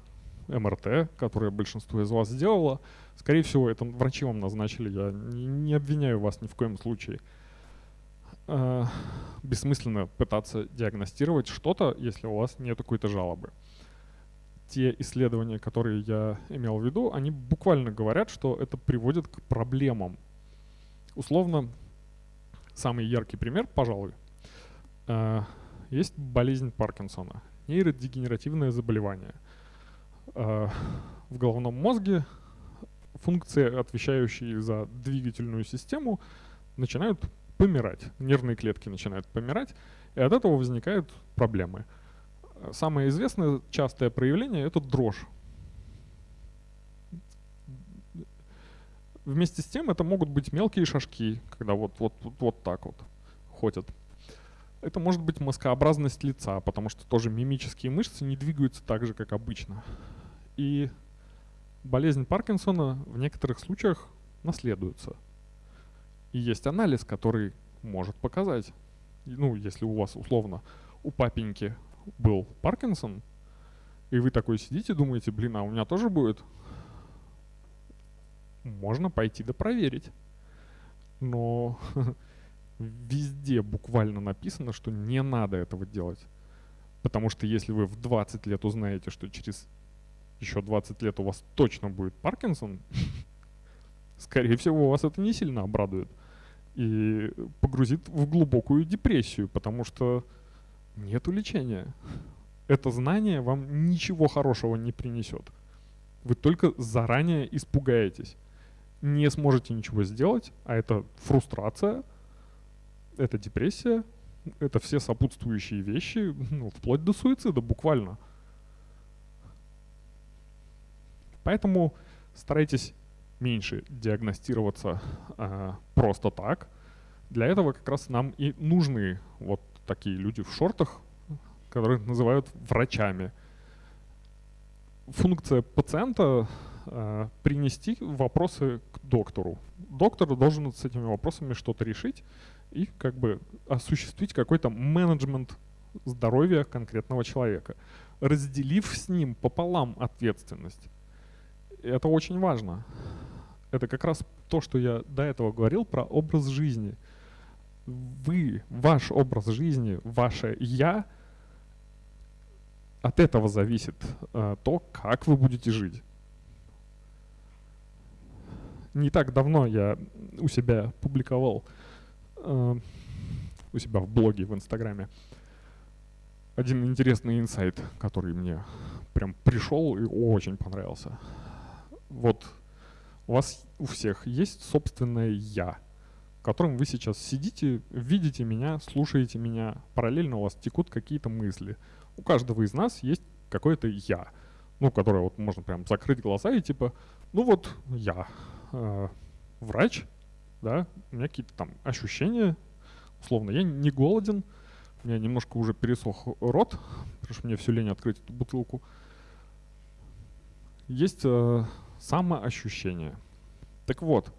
МРТ, которое большинство из вас сделало, скорее всего, это врачи вам назначили, я не, обвиняю вас ни в коем случае. Э, бессмысленно пытаться диагностировать что-то, если у вас нет какой-то жалобы. Те исследования, которые я имел в виду, они буквально говорят, что это приводит к проблемам. Условно, самый яркий пример, пожалуй, э, есть болезнь Паркинсона, нейродегенеративное заболевание. Э, в головном мозге функции, отвечающие за двигательную систему, начинают помирать. Нервные клетки начинают помирать, и от этого возникают проблемы. Самое известное частое проявление – это дрожь. Вместе с тем это могут быть мелкие шажки, когда вот, вот, вот, вот так вот ходят. Это может быть маскообразность лица, потому что тоже мимические мышцы не двигаются так же, как обычно. И болезнь Паркинсона в некоторых случаях наследуется – и есть анализ, который может показать, ну, если у вас условно у папеньки был Паркинсон, и вы такой сидите, думаете, блин, а у меня тоже будет? Можно пойти да проверить. Но везде буквально написано, что не надо этого делать. Потому что если вы в 20 лет узнаете, что через еще 20 лет у вас точно будет Паркинсон, скорее всего, вас это не сильно обрадует и погрузит в глубокую депрессию, потому что нет лечения. Это знание вам ничего хорошего не принесет. Вы только заранее испугаетесь. Не сможете ничего сделать, а это фрустрация, это депрессия, это все сопутствующие вещи, ну, вплоть до суицида буквально. Поэтому старайтесь меньше диагностироваться э, просто так. Для этого как раз нам и нужны вот такие люди в шортах, которые называют врачами. Функция пациента э, принести вопросы к доктору. Доктор должен с этими вопросами что-то решить и как бы осуществить какой-то менеджмент здоровья конкретного человека, разделив с ним пополам ответственность. Это очень важно это как раз то, что я до этого говорил про образ жизни. Вы, ваш образ жизни, ваше «я», от этого зависит э, то, как вы будете жить. Не так давно я у себя публиковал, э, у себя в блоге, в Инстаграме, один интересный инсайт, который мне прям пришел и очень понравился. Вот у вас у всех есть собственное «я», в котором вы сейчас сидите, видите меня, слушаете меня, параллельно у вас текут какие-то мысли. У каждого из нас есть какое-то «я», ну, которое вот можно прям закрыть глаза и типа, ну вот я, э, врач, да, у меня какие-то там ощущения, условно, я не голоден, у меня немножко уже пересох рот, потому что мне все лень открыть эту бутылку. Есть э, самоощущение. Так вот,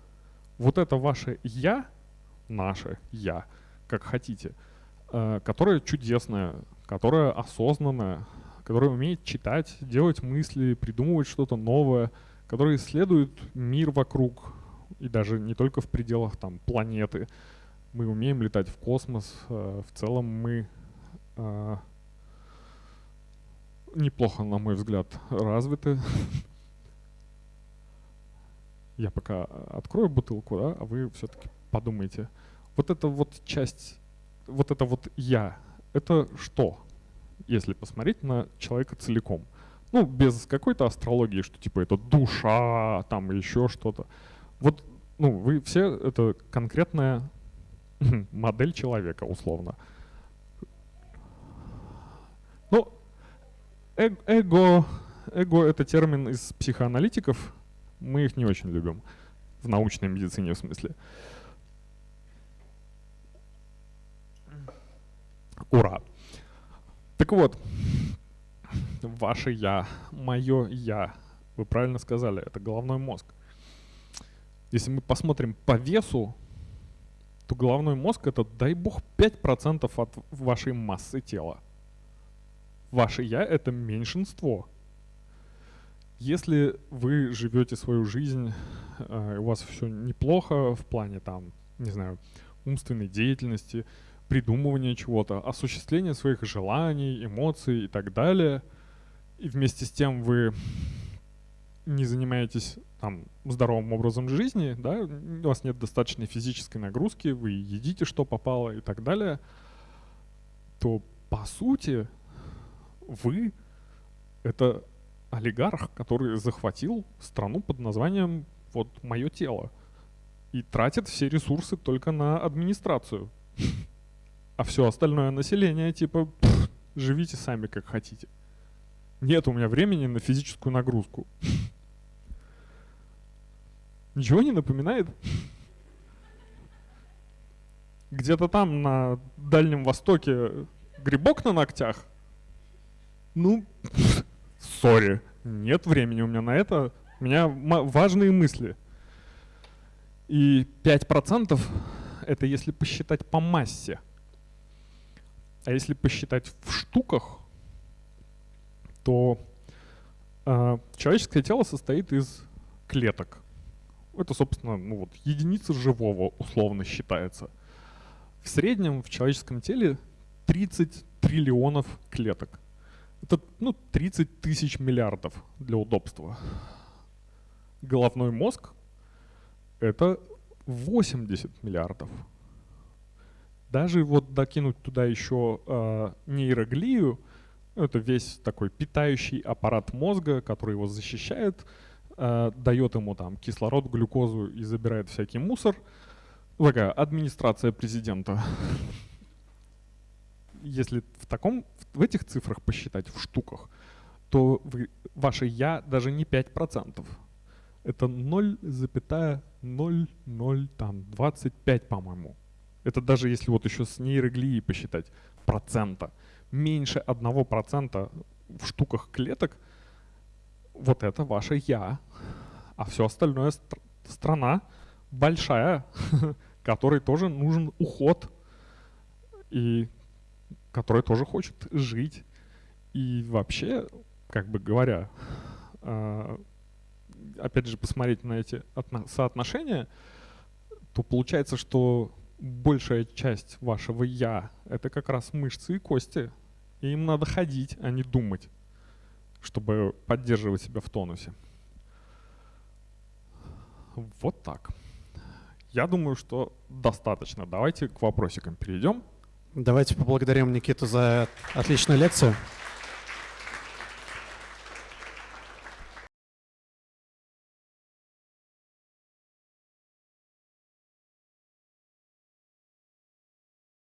вот это ваше «я», наше «я», как хотите, э, которое чудесное, которое осознанное, которое умеет читать, делать мысли, придумывать что-то новое, которое исследует мир вокруг, и даже не только в пределах там планеты. Мы умеем летать в космос, э, в целом мы э, неплохо, на мой взгляд, развиты я пока открою бутылку, да, а вы все-таки подумайте. Вот эта вот часть, вот это вот я, это что, если посмотреть на человека целиком? Ну, без какой-то астрологии, что типа это душа, там еще что-то. Вот, ну, вы все, это конкретная модель человека, условно. Ну, э эго, эго это термин из психоаналитиков, мы их не очень любим. В научной медицине в смысле. Ура! Так вот, ваше я, мое я, вы правильно сказали, это головной мозг. Если мы посмотрим по весу, то головной мозг это, дай бог, 5% от вашей массы тела. Ваше я это меньшинство. Если вы живете свою жизнь, э, у вас все неплохо в плане там, не знаю, умственной деятельности, придумывания чего-то, осуществления своих желаний, эмоций и так далее, и вместе с тем вы не занимаетесь там здоровым образом жизни, да, у вас нет достаточной физической нагрузки, вы едите, что попало и так далее, то по сути вы это олигарх, который захватил страну под названием вот мое тело и тратит все ресурсы только на администрацию. А все остальное население типа живите сами как хотите. Нет у меня времени на физическую нагрузку. Ничего не напоминает? Где-то там на Дальнем Востоке грибок на ногтях? Ну, сори, нет времени у меня на это. У меня важные мысли. И 5% это если посчитать по массе. А если посчитать в штуках, то э, человеческое тело состоит из клеток это, собственно, ну вот, единица живого условно считается. В среднем в человеческом теле 30 триллионов клеток. Это, ну, 30 тысяч миллиардов для удобства. Головной мозг — это 80 миллиардов. Даже вот докинуть туда еще э, нейроглию, это весь такой питающий аппарат мозга, который его защищает — э, дает ему там кислород, глюкозу и забирает всякий мусор. Такая администрация президента. Если в таком, в этих цифрах посчитать, в штуках, то вы, ваше «я» даже не 5%. Это 0,0025, по-моему. Это даже если вот еще с нейроглией посчитать процента. Меньше 1% в штуках клеток – вот это ваше «я», а все остальное стр страна большая, которой тоже нужен уход, и которая тоже хочет жить. И вообще, как бы говоря, э, опять же, посмотреть на эти соотношения, то получается, что большая часть вашего «я» — это как раз мышцы и кости. И им надо ходить, а не думать чтобы поддерживать себя в тонусе. Вот так. Я думаю, что достаточно. Давайте к вопросикам перейдем. Давайте поблагодарим Никиту за отличную лекцию.